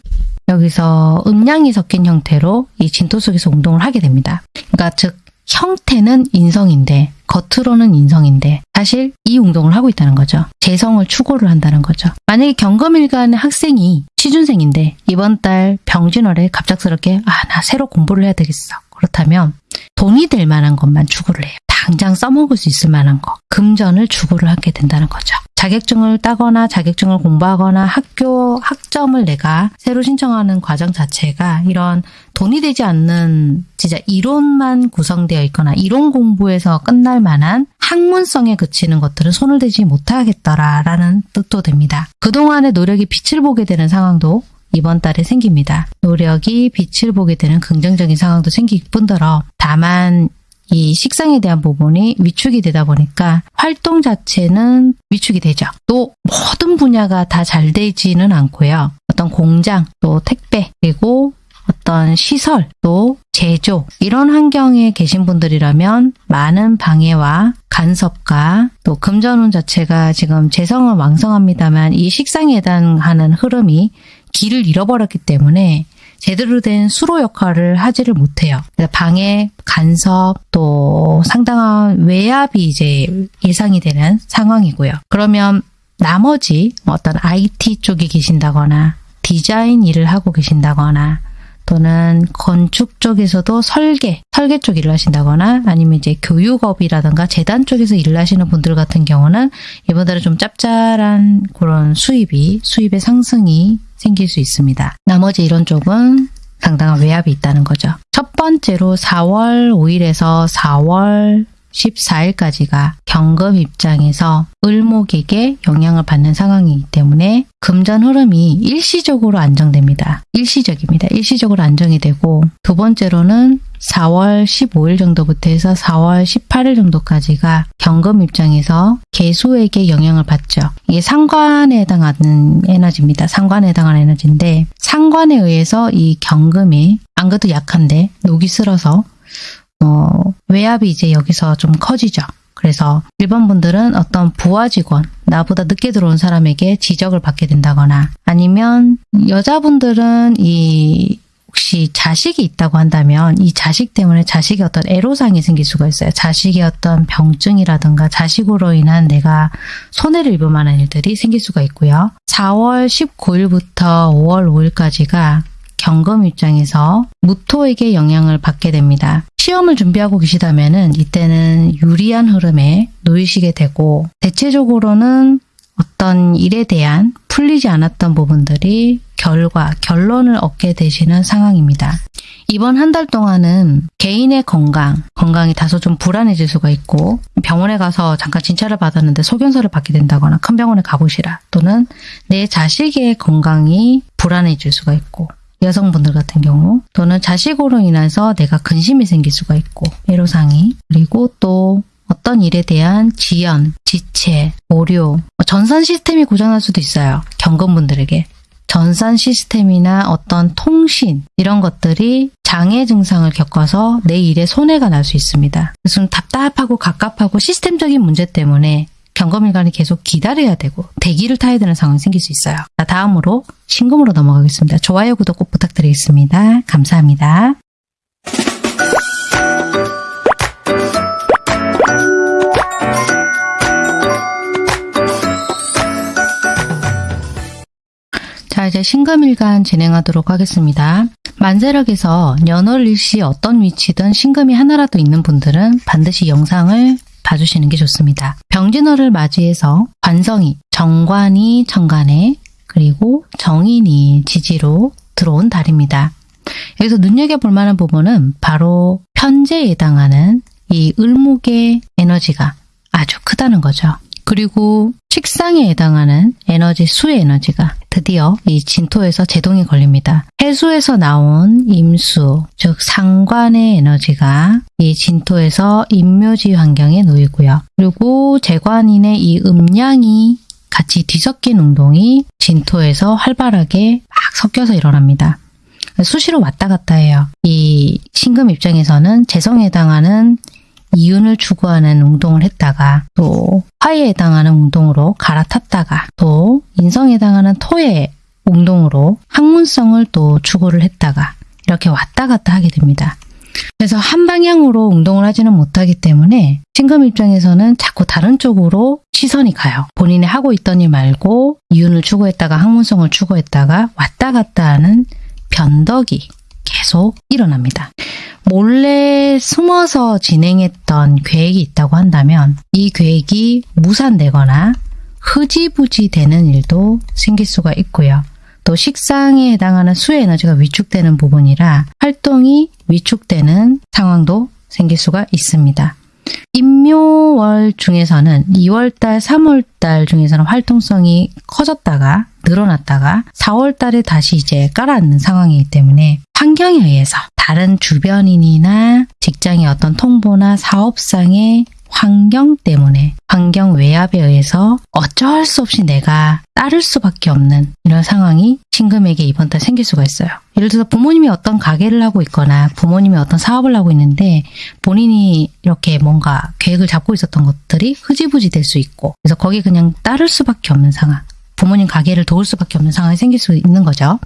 여기서 음양이 섞인 형태로 이 진토 속에서 운동을 하게 됩니다. 그러니까 즉 형태는 인성인데 겉으로는 인성인데 사실 이 운동을 하고 있다는 거죠. 재성을 추구를 한다는 거죠. 만약에 경금일간의 학생이 취준생인데 이번 달 병진월에 갑작스럽게 아 나 새로 공부를 해야 되겠어. 그렇다면 돈이 될 만한 것만 추구를 해요. 당장 써먹을 수 있을 만한 거, 금전을 추구를 하게 된다는 거죠. 자격증을 따거나 자격증을 공부하거나 학교 학점을 내가 새로 신청하는 과정 자체가 이런 돈이 되지 않는 진짜 이론만 구성되어 있거나 이론 공부에서 끝날 만한 학문성에 그치는 것들은 손을 대지 못하겠더라라는 뜻도 됩니다. 그동안의 노력이 빛을 보게 되는 상황도 이번 달에 생깁니다. 노력이 빛을 보게 되는 긍정적인 상황도 생길 뿐더러 다만 이 식상에 대한 부분이 위축이 되다 보니까 활동 자체는 위축이 되죠. 또 모든 분야가 다 잘 되지는 않고요. 어떤 공장, 또 택배, 그리고 어떤 시설, 또 제조 이런 환경에 계신 분들이라면 많은 방해와 간섭과 또 금전운 자체가 지금 재성은 왕성합니다만 이 식상에 해당하는 흐름이 길을 잃어버렸기 때문에 제대로 된 수로 역할을 하지를 못해요. 방해, 간섭, 또 상당한 외압이 이제 예상이 되는 상황이고요. 그러면 나머지 어떤 IT 쪽에 계신다거나 디자인 일을 하고 계신다거나 또는 건축 쪽에서도 설계, 설계 쪽 일을 하신다거나 아니면 이제 교육업이라든가 재단 쪽에서 일을 하시는 분들 같은 경우는 이번 달에 좀 짭짤한 그런 수입이, 수입의 상승이 생길 수 있습니다. 나머지 이런 쪽은 상당한 외압이 있다는 거죠. 첫 번째로 4월 5일에서 4월 14일까지가 경금 입장에서 을목에게 영향을 받는 상황이기 때문에 금전 흐름이 일시적으로 안정됩니다. 일시적입니다. 일시적으로 안정이 되고 두 번째로는 4월 15일 정도부터 해서 4월 18일 정도까지가 경금 입장에서 개수에게 영향을 받죠. 이게 상관에 해당하는 에너지입니다. 상관에 해당하는 에너지인데 상관에 의해서 이 경금이 안 그래도 약한데 녹이 슬어서 어, 외압이 이제 여기서 좀 커지죠. 그래서 일반 분들은 어떤 부하 직원, 나보다 늦게 들어온 사람에게 지적을 받게 된다거나 아니면 여자분들은 이 혹시 자식이 있다고 한다면 이 자식 때문에 자식의 어떤 애로사항이 생길 수가 있어요. 자식의 어떤 병증이라든가 자식으로 인한 내가 손해를 입을 만한 일들이 생길 수가 있고요. 4월 19일부터 5월 5일까지가 경금 입장에서 무토에게 영향을 받게 됩니다. 시험을 준비하고 계시다면 이때는 유리한 흐름에 놓이시게 되고 대체적으로는 어떤 일에 대한 풀리지 않았던 부분들이 결과, 결론을 얻게 되시는 상황입니다. 이번 한 달 동안은 개인의 건강, 건강이 다소 좀 불안해질 수가 있고 병원에 가서 잠깐 진찰을 받았는데 소견서를 받게 된다거나 큰 병원에 가보시라 또는 내 자식의 건강이 불안해질 수가 있고 여성분들 같은 경우 또는 자식으로 인해서 내가 근심이 생길 수가 있고 애로상이 그리고 또 어떤 일에 대한 지연, 지체, 오류, 뭐 전산 시스템이 고장날 수도 있어요. 경건분들에게. 전산 시스템이나 어떤 통신 이런 것들이 장애 증상을 겪어서 내 일에 손해가 날 수 있습니다. 그래서 좀 답답하고 갑갑하고 시스템적인 문제 때문에 경검일관이 계속 기다려야 되고 대기를 타야 되는 상황이 생길 수 있어요. 자, 다음으로 신금으로 넘어가겠습니다. 좋아요, 구독 꼭 부탁드리겠습니다. 감사합니다. 이제 신금일간 진행하도록 하겠습니다. 만세력에서 연월 일시 어떤 위치든 신금이 하나라도 있는 분들은 반드시 영상을 봐주시는 게 좋습니다. 병진월을 맞이해서 관성이, 정관이 정관에 그리고 정인이 지지로 들어온 달입니다. 여기서 눈여겨볼 만한 부분은 바로 편제에 해당하는 이 을목의 에너지가 아주 크다는 거죠. 그리고 식상에 해당하는 에너지 수의 에너지가 드디어 이 진토에서 제동이 걸립니다. 해수에서 나온 임수, 즉 상관의 에너지가 이 진토에서 임묘지 환경에 놓이고요. 그리고 재관인의 이 음양이 같이 뒤섞인 운동이 진토에서 활발하게 막 섞여서 일어납니다. 수시로 왔다 갔다 해요. 이 신금 입장에서는 재성에 해당하는 이윤을 추구하는 운동을 했다가 또 화에 해당하는 운동으로 갈아탔다가 또 인성에 해당하는 토의 운동으로 학문성을 또 추구를 했다가 이렇게 왔다 갔다 하게 됩니다. 그래서 한 방향으로 운동을 하지는 못하기 때문에 신금 입장에서는 자꾸 다른 쪽으로 시선이 가요. 본인이 하고 있던 일 말고 이윤을 추구했다가 학문성을 추구했다가 왔다 갔다 하는 변덕이 계속 일어납니다. 몰래 숨어서 진행했던 계획이 있다고 한다면 이 계획이 무산되거나 흐지부지 되는 일도 생길 수가 있고요. 또 식상에 해당하는 수의 에너지가 위축되는 부분이라 활동이 위축되는 상황도 생길 수가 있습니다. 임묘월 중에서는 2월달, 3월달 중에서는 활동성이 커졌다가 늘어났다가 4월달에 다시 이제 깔아앉는 상황이기 때문에 환경에 의해서 다른 주변인이나 직장의 어떤 통보나 사업상의 환경 때문에 환경 외압에 의해서 어쩔 수 없이 내가 따를 수밖에 없는 이런 상황이 신금에게 이번 달 생길 수가 있어요. 예를 들어서 부모님이 어떤 가게를 하고 있거나 부모님이 어떤 사업을 하고 있는데 본인이 이렇게 뭔가 계획을 잡고 있었던 것들이 흐지부지 될 수 있고 그래서 거기 그냥 따를 수밖에 없는 상황 부모님 가게를 도울 수밖에 없는 상황이 생길 수 있는 거죠.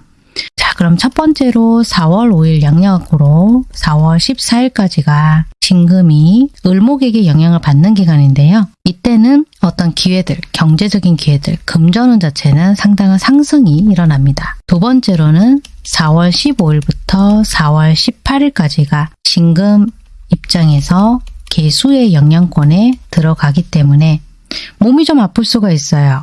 자, 그럼 첫 번째로 4월 5일 양력으로 4월 14일까지가 진금이 을목에게 영향을 받는 기간인데요. 이때는 어떤 기회들, 경제적인 기회들, 금전운 자체는 상당한 상승이 일어납니다. 두 번째로는 4월 15일부터 4월 18일까지가 진금 입장에서 개수의 영향권에 들어가기 때문에 몸이 좀 아플 수가 있어요.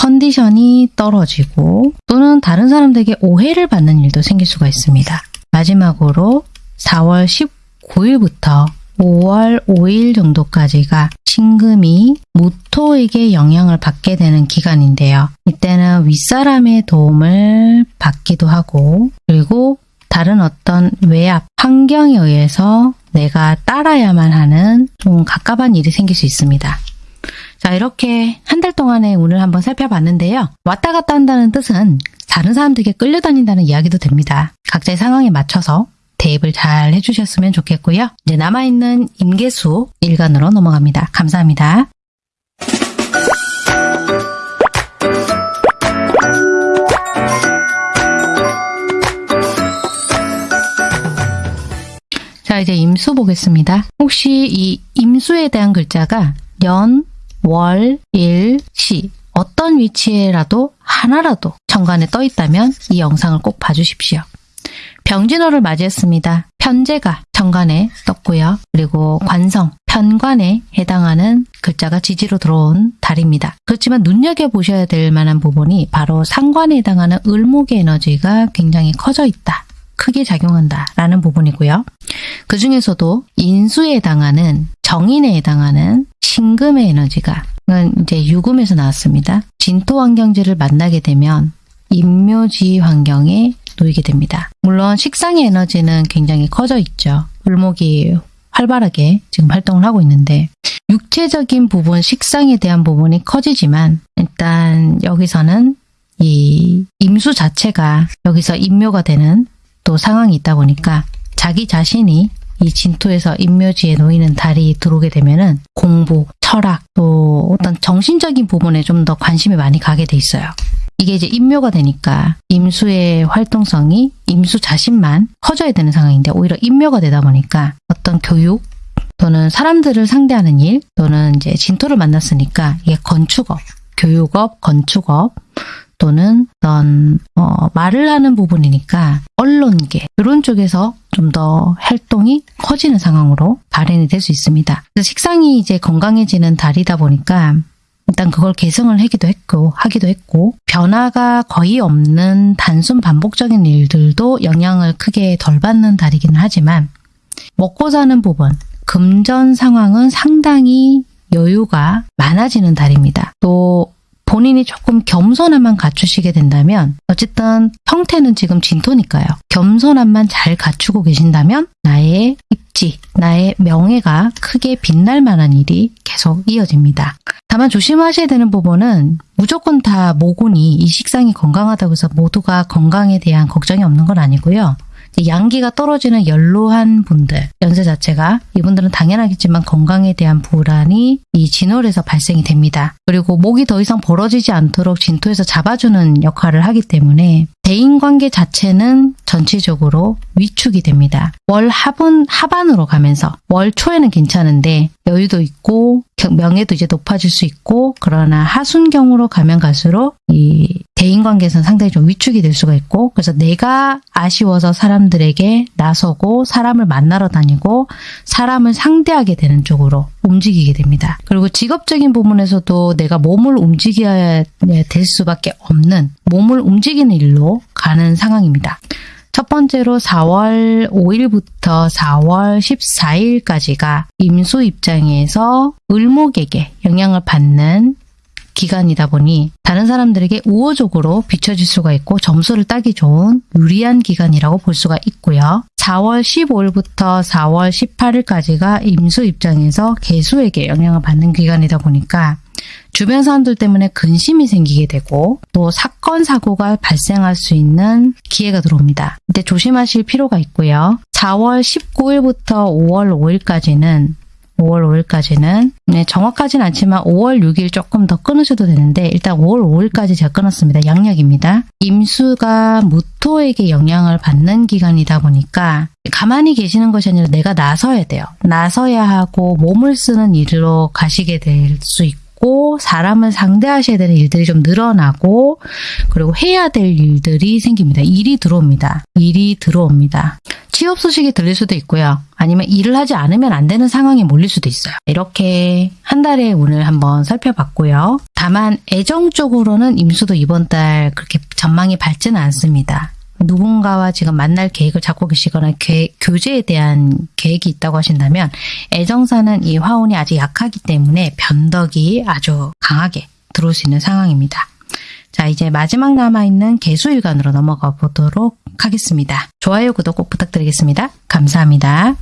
컨디션이 떨어지고 또는 다른 사람들에게 오해를 받는 일도 생길 수가 있습니다. 마지막으로 4월 19일부터 5월 5일 정도까지가 신금이 무토에게 영향을 받게 되는 기간인데요. 이때는 윗사람의 도움을 받기도 하고 그리고 다른 어떤 외압, 환경에 의해서 내가 따라야만 하는 좀 갑갑한 일이 생길 수 있습니다. 자 이렇게 한 달 동안의 운을 한번 살펴봤는데요. 왔다 갔다 한다는 뜻은 다른 사람들에게 끌려다닌다는 이야기도 됩니다. 각자의 상황에 맞춰서 대입을 잘 해주셨으면 좋겠고요. 이제 남아있는 임계수 일간으로 넘어갑니다. 감사합니다. 자 이제 임수 보겠습니다. 혹시 이 임수에 대한 글자가 연, 월, 일, 시 어떤 위치에라도 하나라도 정관에 떠 있다면 이 영상을 꼭 봐주십시오. 병진호를 맞이했습니다. 편제가 정관에 떴고요. 그리고 관성, 편관에 해당하는 글자가 지지로 들어온 달입니다. 그렇지만 눈여겨보셔야 될 만한 부분이 바로 상관에 해당하는 을목의 에너지가 굉장히 커져 있다. 크게 작용한다라는 부분이고요. 그 중에서도 인수에 해당하는 정인에 해당하는 신금의 에너지가 이제 유금에서 나왔습니다. 진토 환경지를 만나게 되면 임묘지 환경에 놓이게 됩니다. 물론 식상의 에너지는 굉장히 커져 있죠. 을목이 활발하게 지금 활동을 하고 있는데 육체적인 부분, 식상에 대한 부분이 커지지만 일단 여기서는 이 임수 자체가 여기서 임묘가 되는 또 상황이 있다 보니까 자기 자신이 이 진토에서 인묘지에 놓이는 달이 들어오게 되면은 공부, 철학, 또 어떤 정신적인 부분에 좀 더 관심이 많이 가게 돼 있어요. 이게 이제 임묘가 되니까 임수의 활동성이 임수 자신만 커져야 되는 상황인데 오히려 임묘가 되다 보니까 어떤 교육 또는 사람들을 상대하는 일 또는 이제 진토를 만났으니까 이게 건축업, 교육업, 건축업 또는 어떤 어, 말을 하는 부분이니까 언론계 이런 쪽에서 좀 더 활동이 커지는 상황으로 발현이 될 수 있습니다. 식상이 이제 건강해지는 달이다 보니까 일단 그걸 개성을 하기도 했고 하기도 했고 변화가 거의 없는 단순 반복적인 일들도 영향을 크게 덜 받는 달이기는 하지만 먹고 사는 부분 금전 상황은 상당히 여유가 많아지는 달입니다. 또 본인이 조금 겸손함만 갖추시게 된다면 어쨌든 형태는 지금 진토니까요. 겸손함만 잘 갖추고 계신다면 나의 입지, 나의 명예가 크게 빛날 만한 일이 계속 이어집니다. 다만 조심하셔야 되는 부분은 무조건 다 모곤이 이 식상이 건강하다고 해서 모두가 건강에 대한 걱정이 없는 건 아니고요. 양기가 떨어지는 연로한 분들, 연세 자체가 이분들은 당연하겠지만 건강에 대한 불안이 이 진월에서 발생이 됩니다. 그리고 목이 더 이상 벌어지지 않도록 진토에서 잡아주는 역할을 하기 때문에 대인관계 자체는 전체적으로 위축이 됩니다. 월 하분, 하반으로 가면서 월 초에는 괜찮은데 여유도 있고 명예도 이제 높아질 수 있고 그러나 하순경으로 가면 갈수록 이 대인관계에서는 상당히 좀 위축이 될 수가 있고 그래서 내가 아쉬워서 사람들에게 나서고 사람을 만나러 다니고 사람을 상대하게 되는 쪽으로 움직이게 됩니다. 그리고 직업적인 부분에서도 내가 몸을 움직여야 될 수밖에 없는 몸을 움직이는 일로 가는 상황입니다. 첫 번째로 4월 5일부터 4월 14일까지가 임수 입장에서 을목에게 영향을 받는 기간이다 보니 다른 사람들에게 우호적으로 비춰질 수가 있고 점수를 따기 좋은 유리한 기간이라고 볼 수가 있고요. 4월 15일부터 4월 18일까지가 임수 입장에서 개수에게 영향을 받는 기간이다 보니까 주변 사람들 때문에 근심이 생기게 되고 또 사건 사고가 발생할 수 있는 기회가 들어옵니다. 이때 조심하실 필요가 있고요. 4월 19일부터 5월 5일까지는 5월 5일까지는 네, 정확하진 않지만 5월 6일 조금 더 끊으셔도 되는데 일단 5월 5일까지 제가 끊었습니다. 양력입니다. 임수가 무토에게 영향을 받는 기간이다 보니까 가만히 계시는 것이 아니라 내가 나서야 돼요. 나서야 하고 몸을 쓰는 일로 가시게 될 수 있고 있고 사람을 상대하셔야 되는 일들이 좀 늘어나고 그리고 해야 될 일들이 생깁니다. 일이 들어옵니다. 일이 들어옵니다. 취업 소식이 들릴 수도 있고요. 아니면 일을 하지 않으면 안 되는 상황에 몰릴 수도 있어요. 이렇게 한 달의 운을 한번 살펴봤고요. 다만 애정 쪽으로는 임수도 이번 달 그렇게 전망이 밝지는 않습니다. 누군가와 지금 만날 계획을 잡고 계시거나 계, 교제에 대한 계획이 있다고 하신다면 애정사는 이 화운이 아직 약하기 때문에 변덕이 아주 강하게 들어올 수 있는 상황입니다. 자 이제 마지막 남아있는 개수일간으로 넘어가 보도록 하겠습니다. 좋아요, 구독 꼭 부탁드리겠습니다. 감사합니다.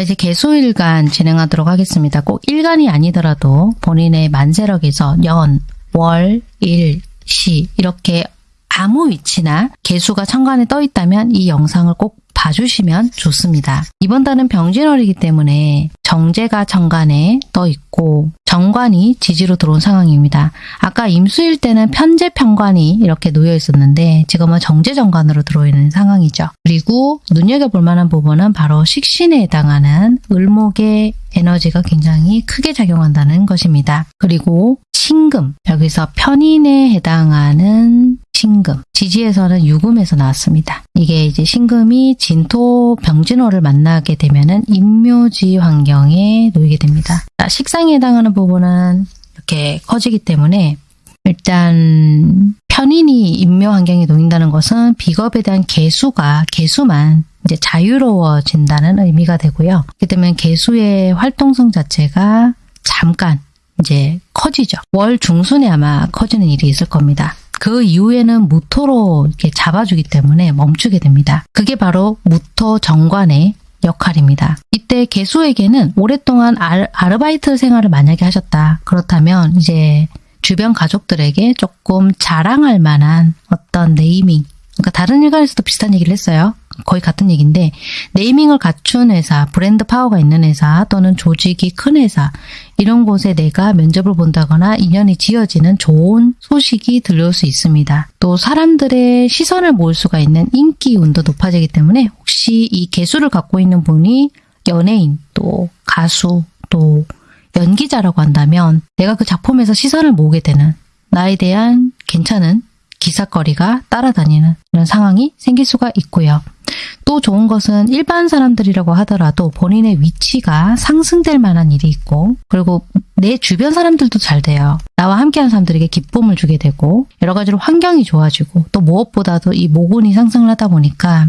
자 이제 개수일간 진행하도록 하겠습니다. 꼭 일간이 아니더라도 본인의 만세력에서 연, 월, 일, 시 이렇게 아무 위치나 개수가 천간에 떠 있다면 이 영상을 꼭 봐주시면 좋습니다. 이번 달은 병진월이기 때문에 정제가 정관에 떠 있고 정관이 지지로 들어온 상황입니다. 아까 임수일 때는 편제 편관이 이렇게 놓여 있었는데 지금은 정제 정관으로 들어있는 상황이죠. 그리고 눈여겨볼 만한 부분은 바로 식신에 해당하는 을목의 에너지가 굉장히 크게 작용한다는 것입니다. 그리고 신금, 여기서 편인에 해당하는 신금, 지지에서는 유금에서 나왔습니다. 이게 이제 신금이 진토 병진호를 만나게 되면은 임묘지 환경에 놓이게 됩니다. 식상에 해당하는 부분은 이렇게 커지기 때문에 일단 편인이 임묘 환경에 놓인다는 것은 비겁에 대한 개수가 개수만 이제 자유로워진다는 의미가 되고요. 그렇기 때문에 개수의 활동성 자체가 잠깐 이제 커지죠. 월 중순에 아마 커지는 일이 있을 겁니다. 그 이후에는 무토로 이렇게 잡아주기 때문에 멈추게 됩니다. 그게 바로 무토 정관의 역할입니다. 이때 개수에게는 오랫동안 알, 아르바이트 생활을 만약에 하셨다. 그렇다면 이제 주변 가족들에게 조금 자랑할 만한 어떤 네이밍 그러니까 다른 일간에서도 비슷한 얘기를 했어요. 거의 같은 얘기인데 네이밍을 갖춘 회사, 브랜드 파워가 있는 회사 또는 조직이 큰 회사 이런 곳에 내가 면접을 본다거나 인연이 지어지는 좋은 소식이 들려올 수 있습니다. 또 사람들의 시선을 모을 수가 있는 인기 운도 높아지기 때문에 혹시 이 개수를 갖고 있는 분이 연예인 또 가수 또 연기자라고 한다면 내가 그 작품에서 시선을 모으게 되는 나에 대한 괜찮은 기사거리가 따라다니는 이런 상황이 생길 수가 있고요. 또 좋은 것은 일반 사람들이라고 하더라도 본인의 위치가 상승될 만한 일이 있고 그리고 내 주변 사람들도 잘 돼요. 나와 함께하는 사람들에게 기쁨을 주게 되고 여러 가지로 환경이 좋아지고 또 무엇보다도 이 모근이 상승을 하다 보니까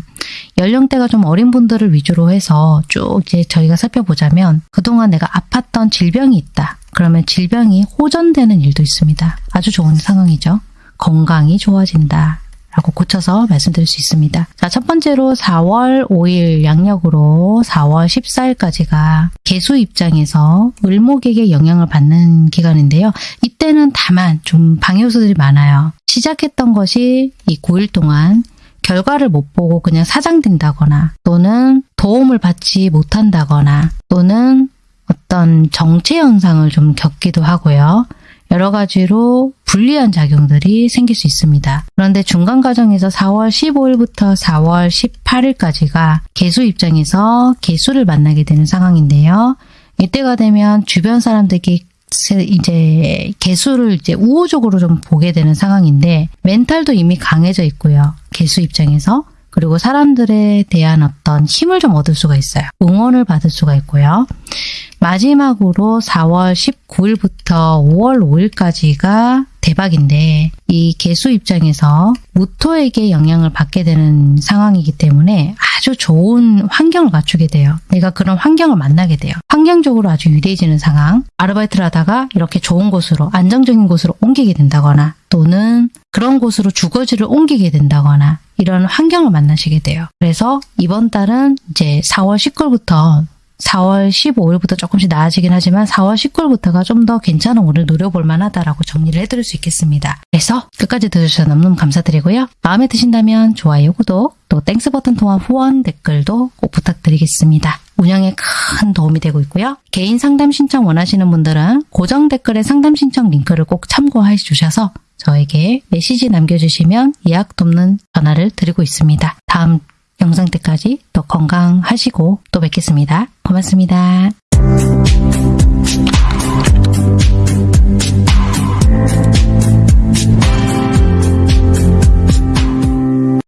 연령대가 좀 어린 분들을 위주로 해서 쭉 이제 저희가 살펴보자면 그동안 내가 아팠던 질병이 있다. 그러면 질병이 호전되는 일도 있습니다. 아주 좋은 상황이죠. 건강이 좋아진다. 라고 고쳐서 말씀드릴 수 있습니다. 자, 첫 번째로 4월 5일 양력으로 4월 14일까지가 개수 입장에서 을목에게 영향을 받는 기간인데요. 이때는 다만 좀 방해 요소들이 많아요. 시작했던 것이 이 9일 동안 결과를 못 보고 그냥 사장된다거나 또는 도움을 받지 못한다거나 또는 어떤 정체 현상을 좀 겪기도 하고요. 여러 가지로 불리한 작용들이 생길 수 있습니다. 그런데 중간 과정에서 4월 15일부터 4월 18일까지가 개수 입장에서 개수를 만나게 되는 상황인데요. 이때가 되면 주변 사람들에게 이제 개수를 이제 우호적으로 좀 보게 되는 상황인데 멘탈도 이미 강해져 있고요. 개수 입장에서 그리고 사람들에 대한 어떤 힘을 좀 얻을 수가 있어요. 응원을 받을 수가 있고요. 마지막으로 4월 19일부터 5월 5일까지가 대박인데 이 개수 입장에서 무토에게 영향을 받게 되는 상황이기 때문에 아주 좋은 환경을 갖추게 돼요. 내가 그런 환경을 만나게 돼요. 환경적으로 아주 유리해지는 상황. 아르바이트를 하다가 이렇게 좋은 곳으로 안정적인 곳으로 옮기게 된다거나 또는 그런 곳으로 주거지를 옮기게 된다거나 이런 환경을 만나시게 돼요. 그래서 이번 달은 이제 4월 19일부터 4월 15일부터 조금씩 나아지긴 하지만 4월 19일부터가 좀 더 괜찮은 운을 노려볼 만하다라고 정리를 해드릴 수 있겠습니다. 그래서 끝까지 들으셔서 너무너무 감사드리고요. 마음에 드신다면 좋아요, 구독, 또 Thanks 버튼 통한 후원 댓글도 꼭 부탁드리겠습니다. 운영에 큰 도움이 되고 있고요. 개인 상담 신청 원하시는 분들은 고정 댓글에 상담 신청 링크를 꼭 참고해 주셔서 저에게 메시지 남겨주시면 예약 돕는 전화를 드리고 있습니다. 다음 영상 때까지 또 건강하시고 또 뵙겠습니다. 고맙습니다.